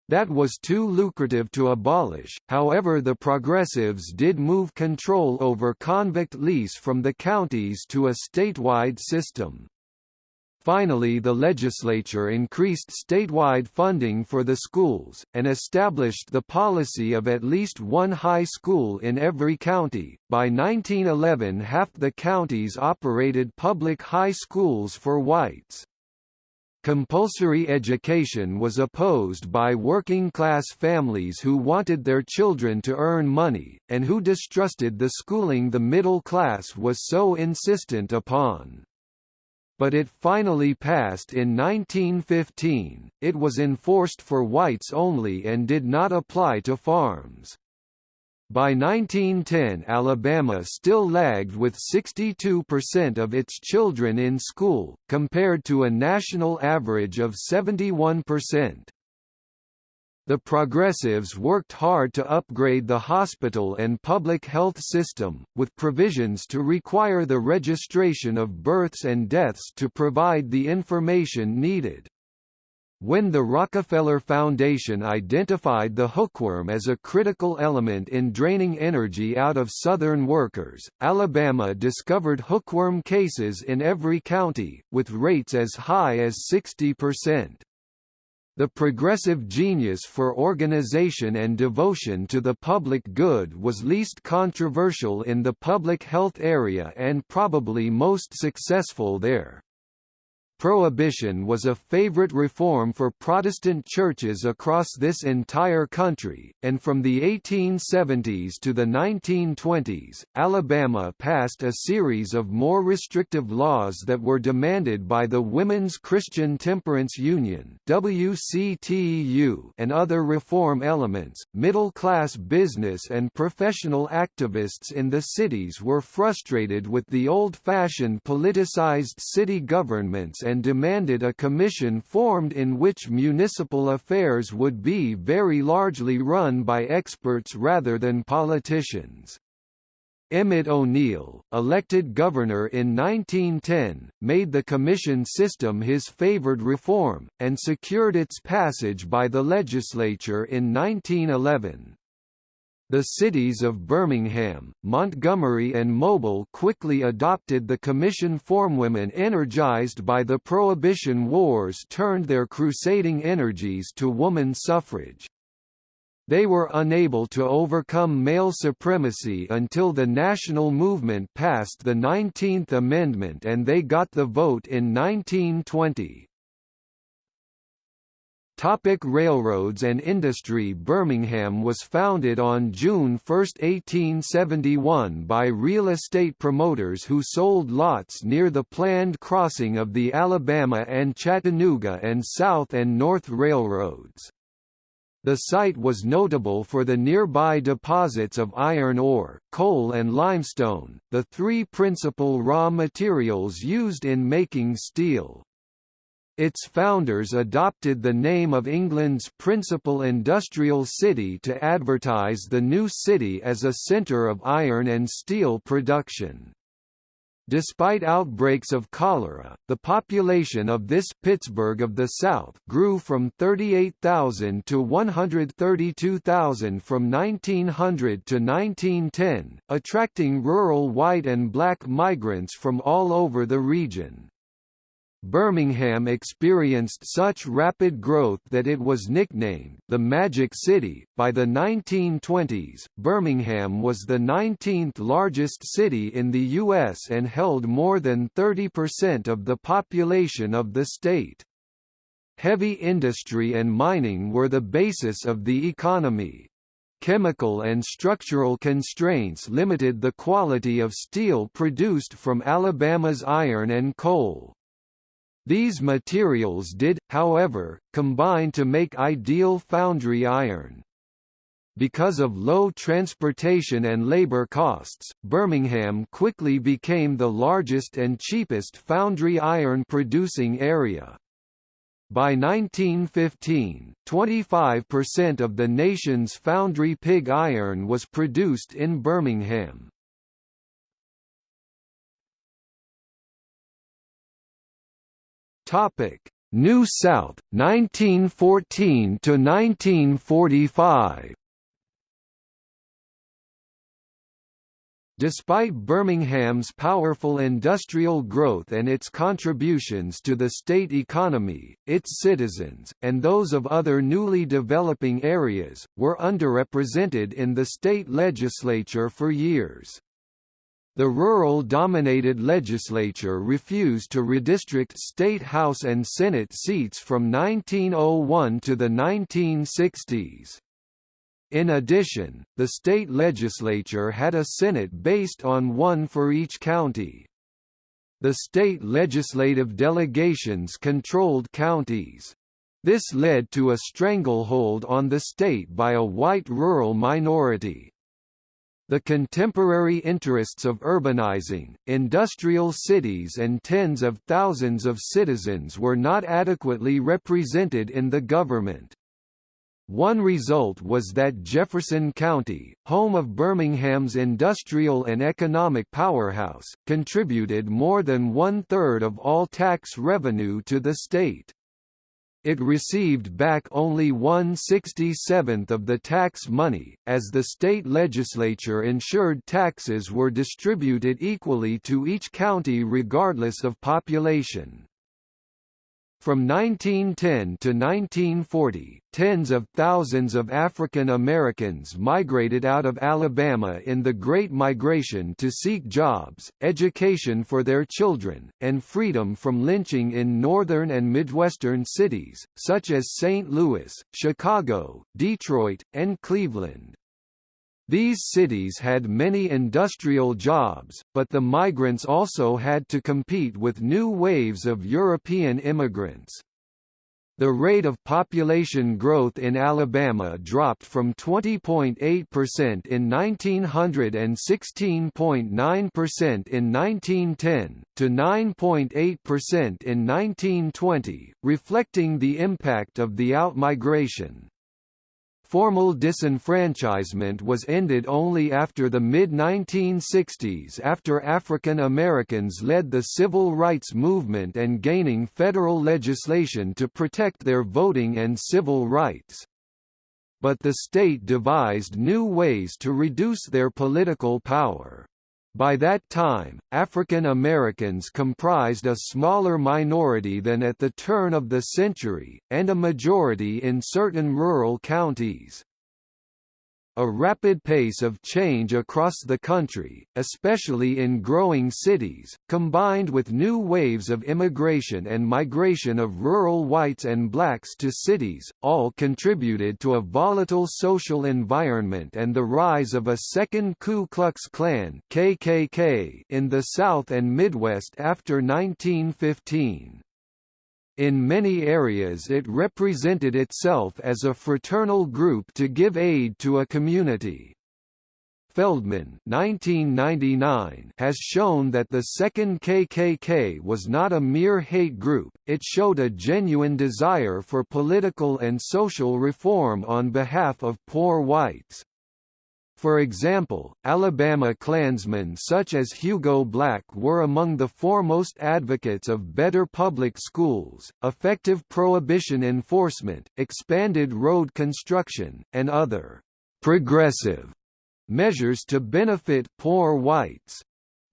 That was too lucrative to abolish, however the progressives did move control over convict lease from the counties to a statewide system. Finally the legislature increased statewide funding for the schools, and established the policy of at least one high school in every county. By 1911 half the counties operated public high schools for whites. Compulsory education was opposed by working-class families who wanted their children to earn money, and who distrusted the schooling the middle class was so insistent upon but it finally passed in 1915. It was enforced for whites only and did not apply to farms. By 1910 Alabama still lagged with 62% of its children in school, compared to a national average of 71%. The Progressives worked hard to upgrade the hospital and public health system, with provisions to require the registration of births and deaths to provide the information needed. When the Rockefeller Foundation identified the hookworm as a critical element in draining energy out of Southern workers, Alabama discovered hookworm cases in every county, with rates as high as 60%. The progressive genius for organization and devotion to the public good was least controversial in the public health area and probably most successful there. Prohibition was a favorite reform for Protestant churches across this entire country, and from the 1870s to the 1920s, Alabama passed a series of more restrictive laws that were demanded by the Women's Christian Temperance Union (WCTU) and other reform elements. Middle-class business and professional activists in the cities were frustrated with the old-fashioned politicized city governments and and demanded a commission formed in which municipal affairs would be very largely run by experts rather than politicians. Emmet O'Neal, elected governor in 1910, made the commission system his favored reform, and secured its passage by the legislature in 1911. The cities of Birmingham, Montgomery and Mobile quickly adopted the commission form. Women energized by the Prohibition Wars turned their crusading energies to woman suffrage. They were unable to overcome male supremacy until the national movement passed the 19th Amendment and they got the vote in 1920. Topic railroads and industry Birmingham was founded on June 1, 1871 by real estate promoters who sold lots near the planned crossing of the Alabama and Chattanooga and South and North Railroads. The site was notable for the nearby deposits of iron ore, coal and limestone, the three principal raw materials used in making steel. Its founders adopted the name of England's principal industrial city to advertise the new city as a centre of iron and steel production. Despite outbreaks of cholera, the population of this Pittsburgh of the South grew from 38,000 to 132,000 from 1900 to 1910, attracting rural white and black migrants from all over the region. Birmingham experienced such rapid growth that it was nicknamed the Magic City. By the 1920s, Birmingham was the 19th largest city in the U.S. and held more than 30% of the population of the state. Heavy industry and mining were the basis of the economy. Chemical and structural constraints limited the quality of steel produced from Alabama's iron and coal. These materials did, however, combine to make ideal foundry iron. Because of low transportation and labor costs, Birmingham quickly became the largest and cheapest foundry iron producing area. By 1915, 25% of the nation's foundry pig iron was produced in Birmingham. Topic: New South 1914 to 1945. Despite Birmingham's powerful industrial growth and its contributions to the state economy, its citizens, and those of other newly developing areas, were underrepresented in the state legislature for years. The rural-dominated legislature refused to redistrict state House and Senate seats from 1901 to the 1960s. In addition, the state legislature had a Senate based on one for each county. The state legislative delegations controlled counties. This led to a stranglehold on the state by a white rural minority. The contemporary interests of urbanizing, industrial cities and tens of thousands of citizens were not adequately represented in the government. One result was that Jefferson County, home of Birmingham's industrial and economic powerhouse, contributed more than one-third of all tax revenue to the state. It received back only 1/67th of the tax money, as the state legislature ensured taxes were distributed equally to each county regardless of population. From 1910 to 1940, tens of thousands of African Americans migrated out of Alabama in the Great Migration to seek jobs, education for their children, and freedom from lynching in northern and midwestern cities, such as St. Louis, Chicago, Detroit, and Cleveland. These cities had many industrial jobs, but the migrants also had to compete with new waves of European immigrants. The rate of population growth in Alabama dropped from 20.8% in 1900 and 16.9% in 1910, to 9.8% in 1920, reflecting the impact of the outmigration. Formal disenfranchisement was ended only after the mid-1960s after African Americans led the civil rights movement and gaining federal legislation to protect their voting and civil rights. But the state devised new ways to reduce their political power. By that time, African Americans comprised a smaller minority than at the turn of the century, and a majority in certain rural counties. A rapid pace of change across the country, especially in growing cities, combined with new waves of immigration and migration of rural whites and blacks to cities, all contributed to a volatile social environment and the rise of a second Ku Klux Klan KKK in the South and Midwest after 1915. In many areas it represented itself as a fraternal group to give aid to a community. Feldman 1999 has shown that the second KKK was not a mere hate group, it showed a genuine desire for political and social reform on behalf of poor whites. For example, Alabama Klansmen such as Hugo Black were among the foremost advocates of better public schools, effective prohibition enforcement, expanded road construction, and other progressive measures to benefit poor whites.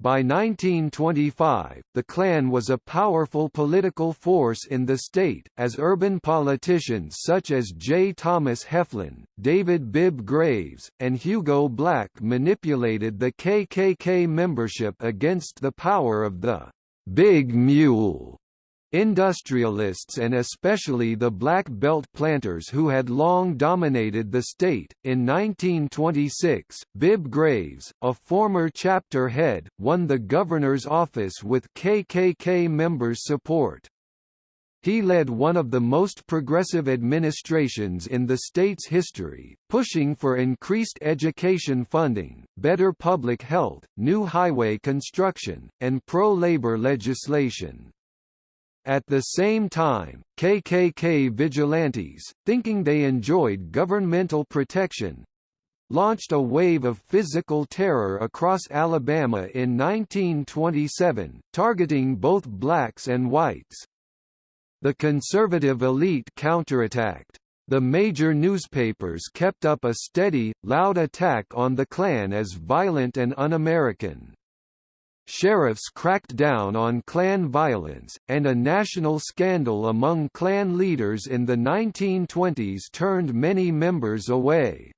By 1925, the Klan was a powerful political force in the state, as urban politicians such as J. Thomas Heflin, David Bibb Graves, and Hugo Black manipulated the KKK membership against the power of the Big Mule Industrialists and especially the Black Belt planters who had long dominated the state. In 1926, Bibb Graves, a former chapter head, won the governor's office with KKK members' support. He led one of the most progressive administrations in the state's history, pushing for increased education funding, better public health, new highway construction, and pro-labor legislation. At the same time, KKK vigilantes, thinking they enjoyed governmental protection, launched a wave of physical terror across Alabama in 1927, targeting both blacks and whites. The conservative elite counterattacked. The major newspapers kept up a steady, loud attack on the Klan as violent and un-American sheriffs cracked down on Klan violence, and a national scandal among Klan leaders in the 1920s turned many members away.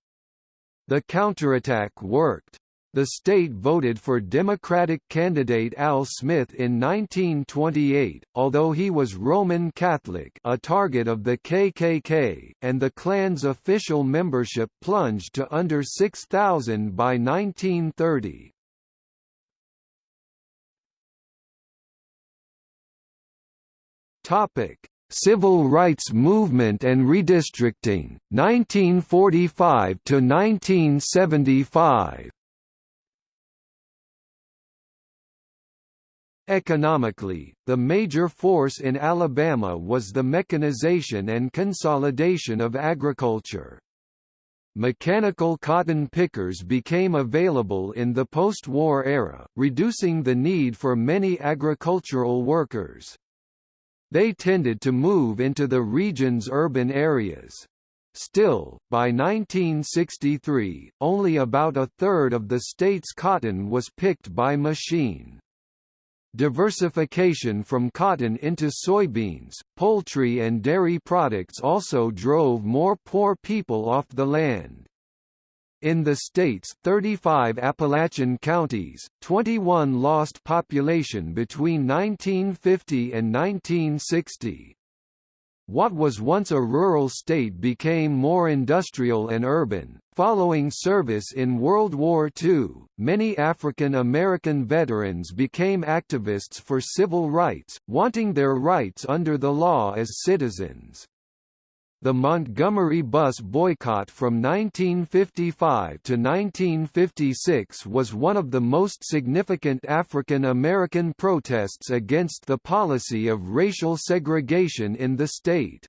The counterattack worked. The state voted for Democratic candidate Al Smith in 1928, although he was Roman Catholic a target of the KKK, and the Klan's official membership plunged to under 6,000 by 1930. Topic: Civil rights movement and redistricting, 1945 to 1975. Economically, the major force in Alabama was the mechanization and consolidation of agriculture. Mechanical cotton pickers became available in the post-war era, reducing the need for many agricultural workers. They tended to move into the region's urban areas. Still, by 1963, only about a third of the state's cotton was picked by machine. Diversification from cotton into soybeans, poultry and dairy products also drove more poor people off the land. In the state's 35 Appalachian counties, 21 lost population between 1950 and 1960. What was once a rural state became more industrial and urban. Following service in World War II, many African American veterans became activists for civil rights, wanting their rights under the law as citizens. The Montgomery bus boycott from 1955 to 1956 was one of the most significant African American protests against the policy of racial segregation in the state.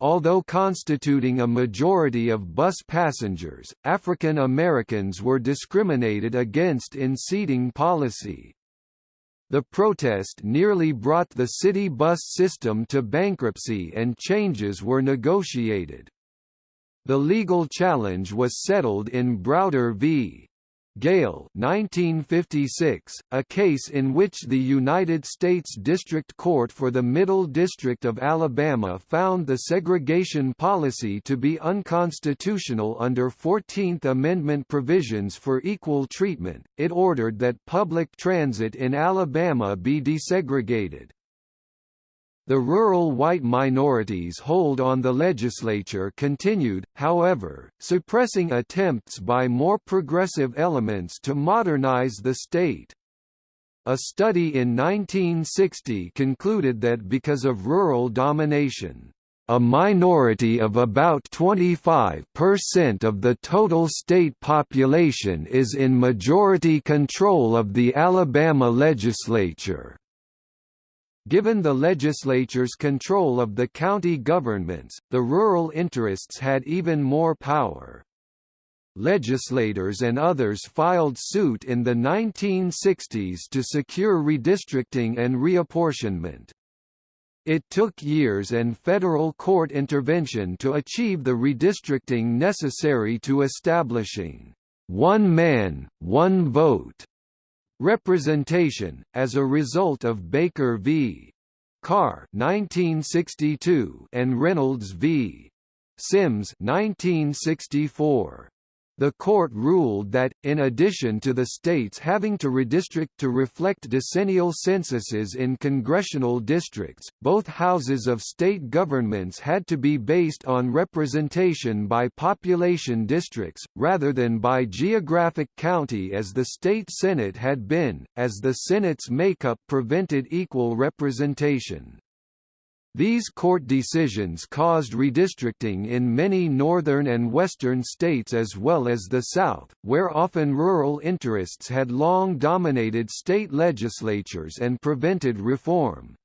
Although constituting a majority of bus passengers, African Americans were discriminated against in seating policy. The protest nearly brought the city bus system to bankruptcy and changes were negotiated. The legal challenge was settled in Browder v. Gayle 1956, a case in which the United States District Court for the Middle District of Alabama found the segregation policy to be unconstitutional under 14th Amendment provisions for equal treatment. It ordered that public transit in Alabama be desegregated. The rural white minorities' hold on the legislature continued, however, suppressing attempts by more progressive elements to modernize the state. A study in 1960 concluded that because of rural domination, a minority of about 25% of the total state population is in majority control of the Alabama legislature. Given the legislature's control of the county governments, the rural interests had even more power. Legislators and others filed suit in the 1960s to secure redistricting and reapportionment. It took years and federal court intervention to achieve the redistricting necessary to establishing one man, one vote representation, as a result of Baker v. Carr 1962 and Reynolds v. Sims 1964. The court ruled that, in addition to the states having to redistrict to reflect decennial censuses in congressional districts, both houses of state governments had to be based on representation by population districts, rather than by geographic county as the state Senate had been, as the Senate's makeup prevented equal representation. These court decisions caused redistricting in many northern and western states as well as the South, where often rural interests had long dominated state legislatures and prevented reform.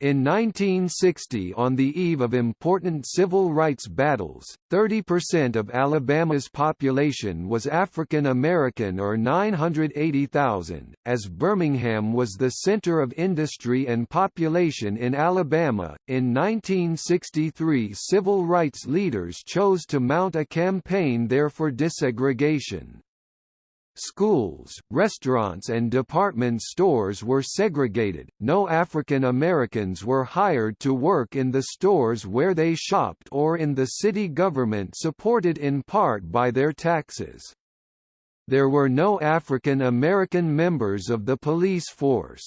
In 1960 on the eve of important civil rights battles, 30% of Alabama's population was African American or 980,000, as Birmingham was the center of industry and population in Alabama. In 1963 civil rights leaders chose to mount a campaign there for desegregation. Schools, restaurants and department stores were segregated, no African Americans were hired to work in the stores where they shopped or in the city government supported in part by their taxes. There were no African American members of the police force.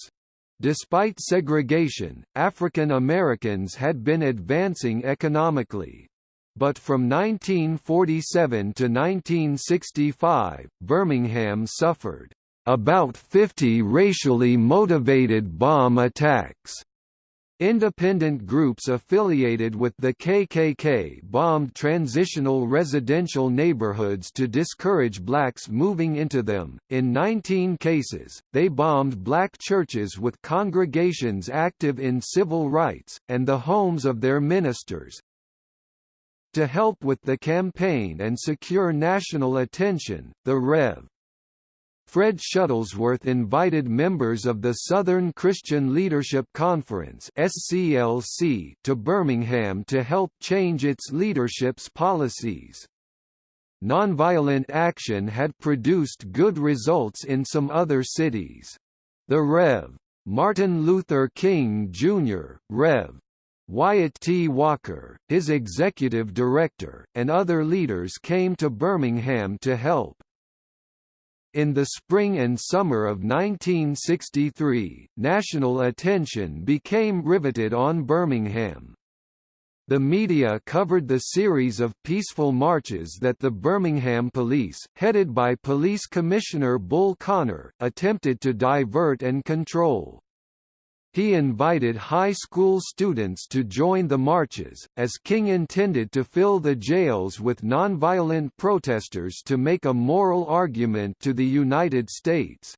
Despite segregation, African Americans had been advancing economically, but from 1947 to 1965, Birmingham suffered about 50 racially motivated bomb attacks. Independent groups affiliated with the KKK bombed transitional residential neighborhoods to discourage blacks moving into them. In 19 cases, they bombed black churches with congregations active in civil rights, and the homes of their ministers, to help with the campaign and secure national attention, the Rev. Fred Shuttlesworth invited members of the Southern Christian Leadership Conference (SCLC) to Birmingham to help change its leadership's policies. Nonviolent action had produced good results in some other cities. The Rev. Martin Luther King Jr., Rev. Wyatt T. Walker, his executive director, and other leaders came to Birmingham to help. In the spring and summer of 1963, national attention became riveted on Birmingham. The media covered the series of peaceful marches that the Birmingham police, headed by Police Commissioner Bull Connor, attempted to divert and control. He invited high school students to join the marches, as King intended to fill the jails with nonviolent protesters to make a moral argument to the United States.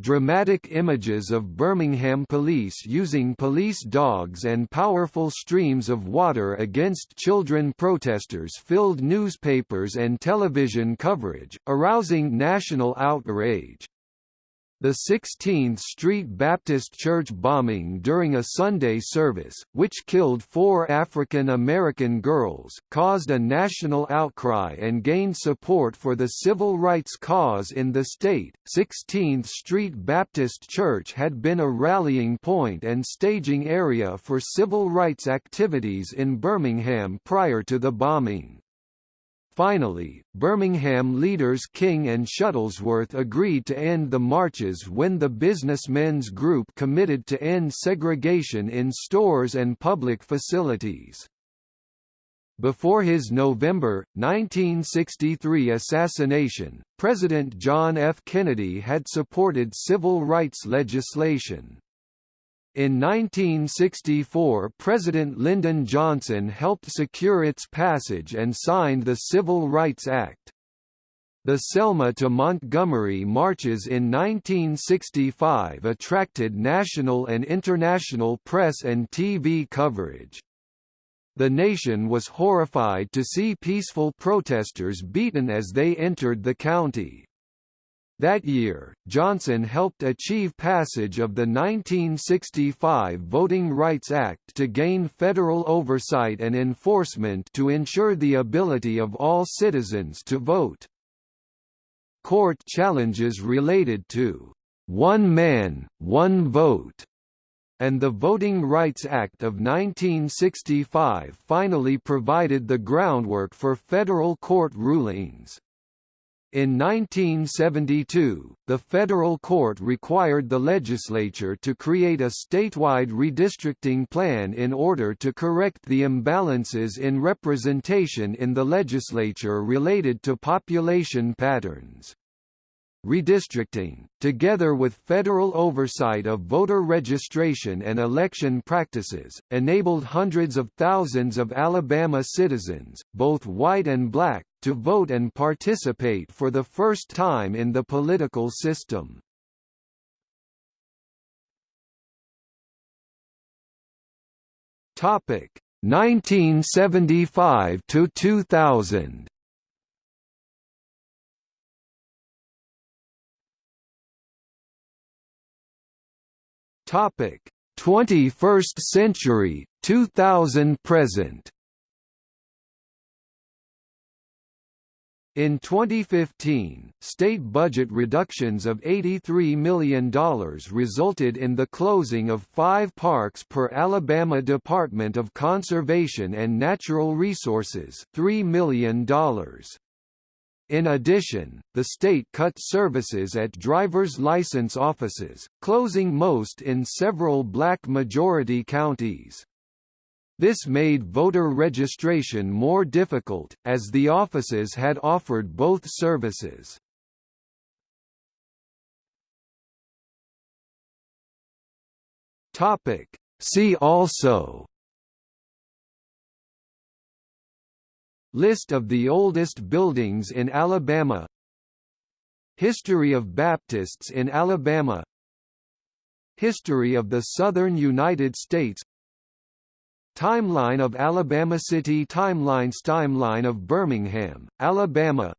Dramatic images of Birmingham police using police dogs and powerful streams of water against children protesters filled newspapers and television coverage, arousing national outrage. The 16th Street Baptist Church bombing during a Sunday service, which killed four African American girls, caused a national outcry and gained support for the civil rights cause in the state. 16th Street Baptist Church had been a rallying point and staging area for civil rights activities in Birmingham prior to the bombing. Finally, Birmingham leaders King and Shuttlesworth agreed to end the marches when the businessmen's group committed to end segregation in stores and public facilities. Before his November, 1963 assassination, President John F. Kennedy had supported civil rights legislation. In 1964 President Lyndon Johnson helped secure its passage and signed the Civil Rights Act. The Selma to Montgomery marches in 1965 attracted national and international press and TV coverage. The nation was horrified to see peaceful protesters beaten as they entered the county. That year, Johnson helped achieve passage of the 1965 Voting Rights Act to gain federal oversight and enforcement to ensure the ability of all citizens to vote. Court challenges related to one man, one vote and the Voting Rights Act of 1965 finally provided the groundwork for federal court rulings. In 1972, the federal court required the legislature to create a statewide redistricting plan in order to correct the imbalances in representation in the legislature related to population patterns. Redistricting, together with federal oversight of voter registration and election practices, enabled hundreds of thousands of Alabama citizens, both white and black, to vote and participate for the first time in the political system. Topic 1975 to 2000. Topic 21st century 2000 present In 2015, state budget reductions of $83 million resulted in the closing of five parks per Alabama Department of Conservation and Natural Resources $3 million. In addition, the state cut services at driver's license offices, closing most in several black-majority counties. This made voter registration more difficult, as the offices had offered both services. See also List of the oldest buildings in Alabama History of Baptists in Alabama History of the Southern United States Timeline of Alabama City Timelines Timeline of Birmingham, Alabama.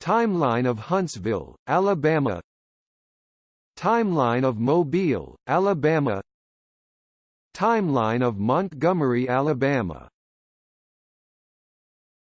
Timeline of Huntsville, Alabama. Timeline of Mobile, Alabama. Timeline of Montgomery, Alabama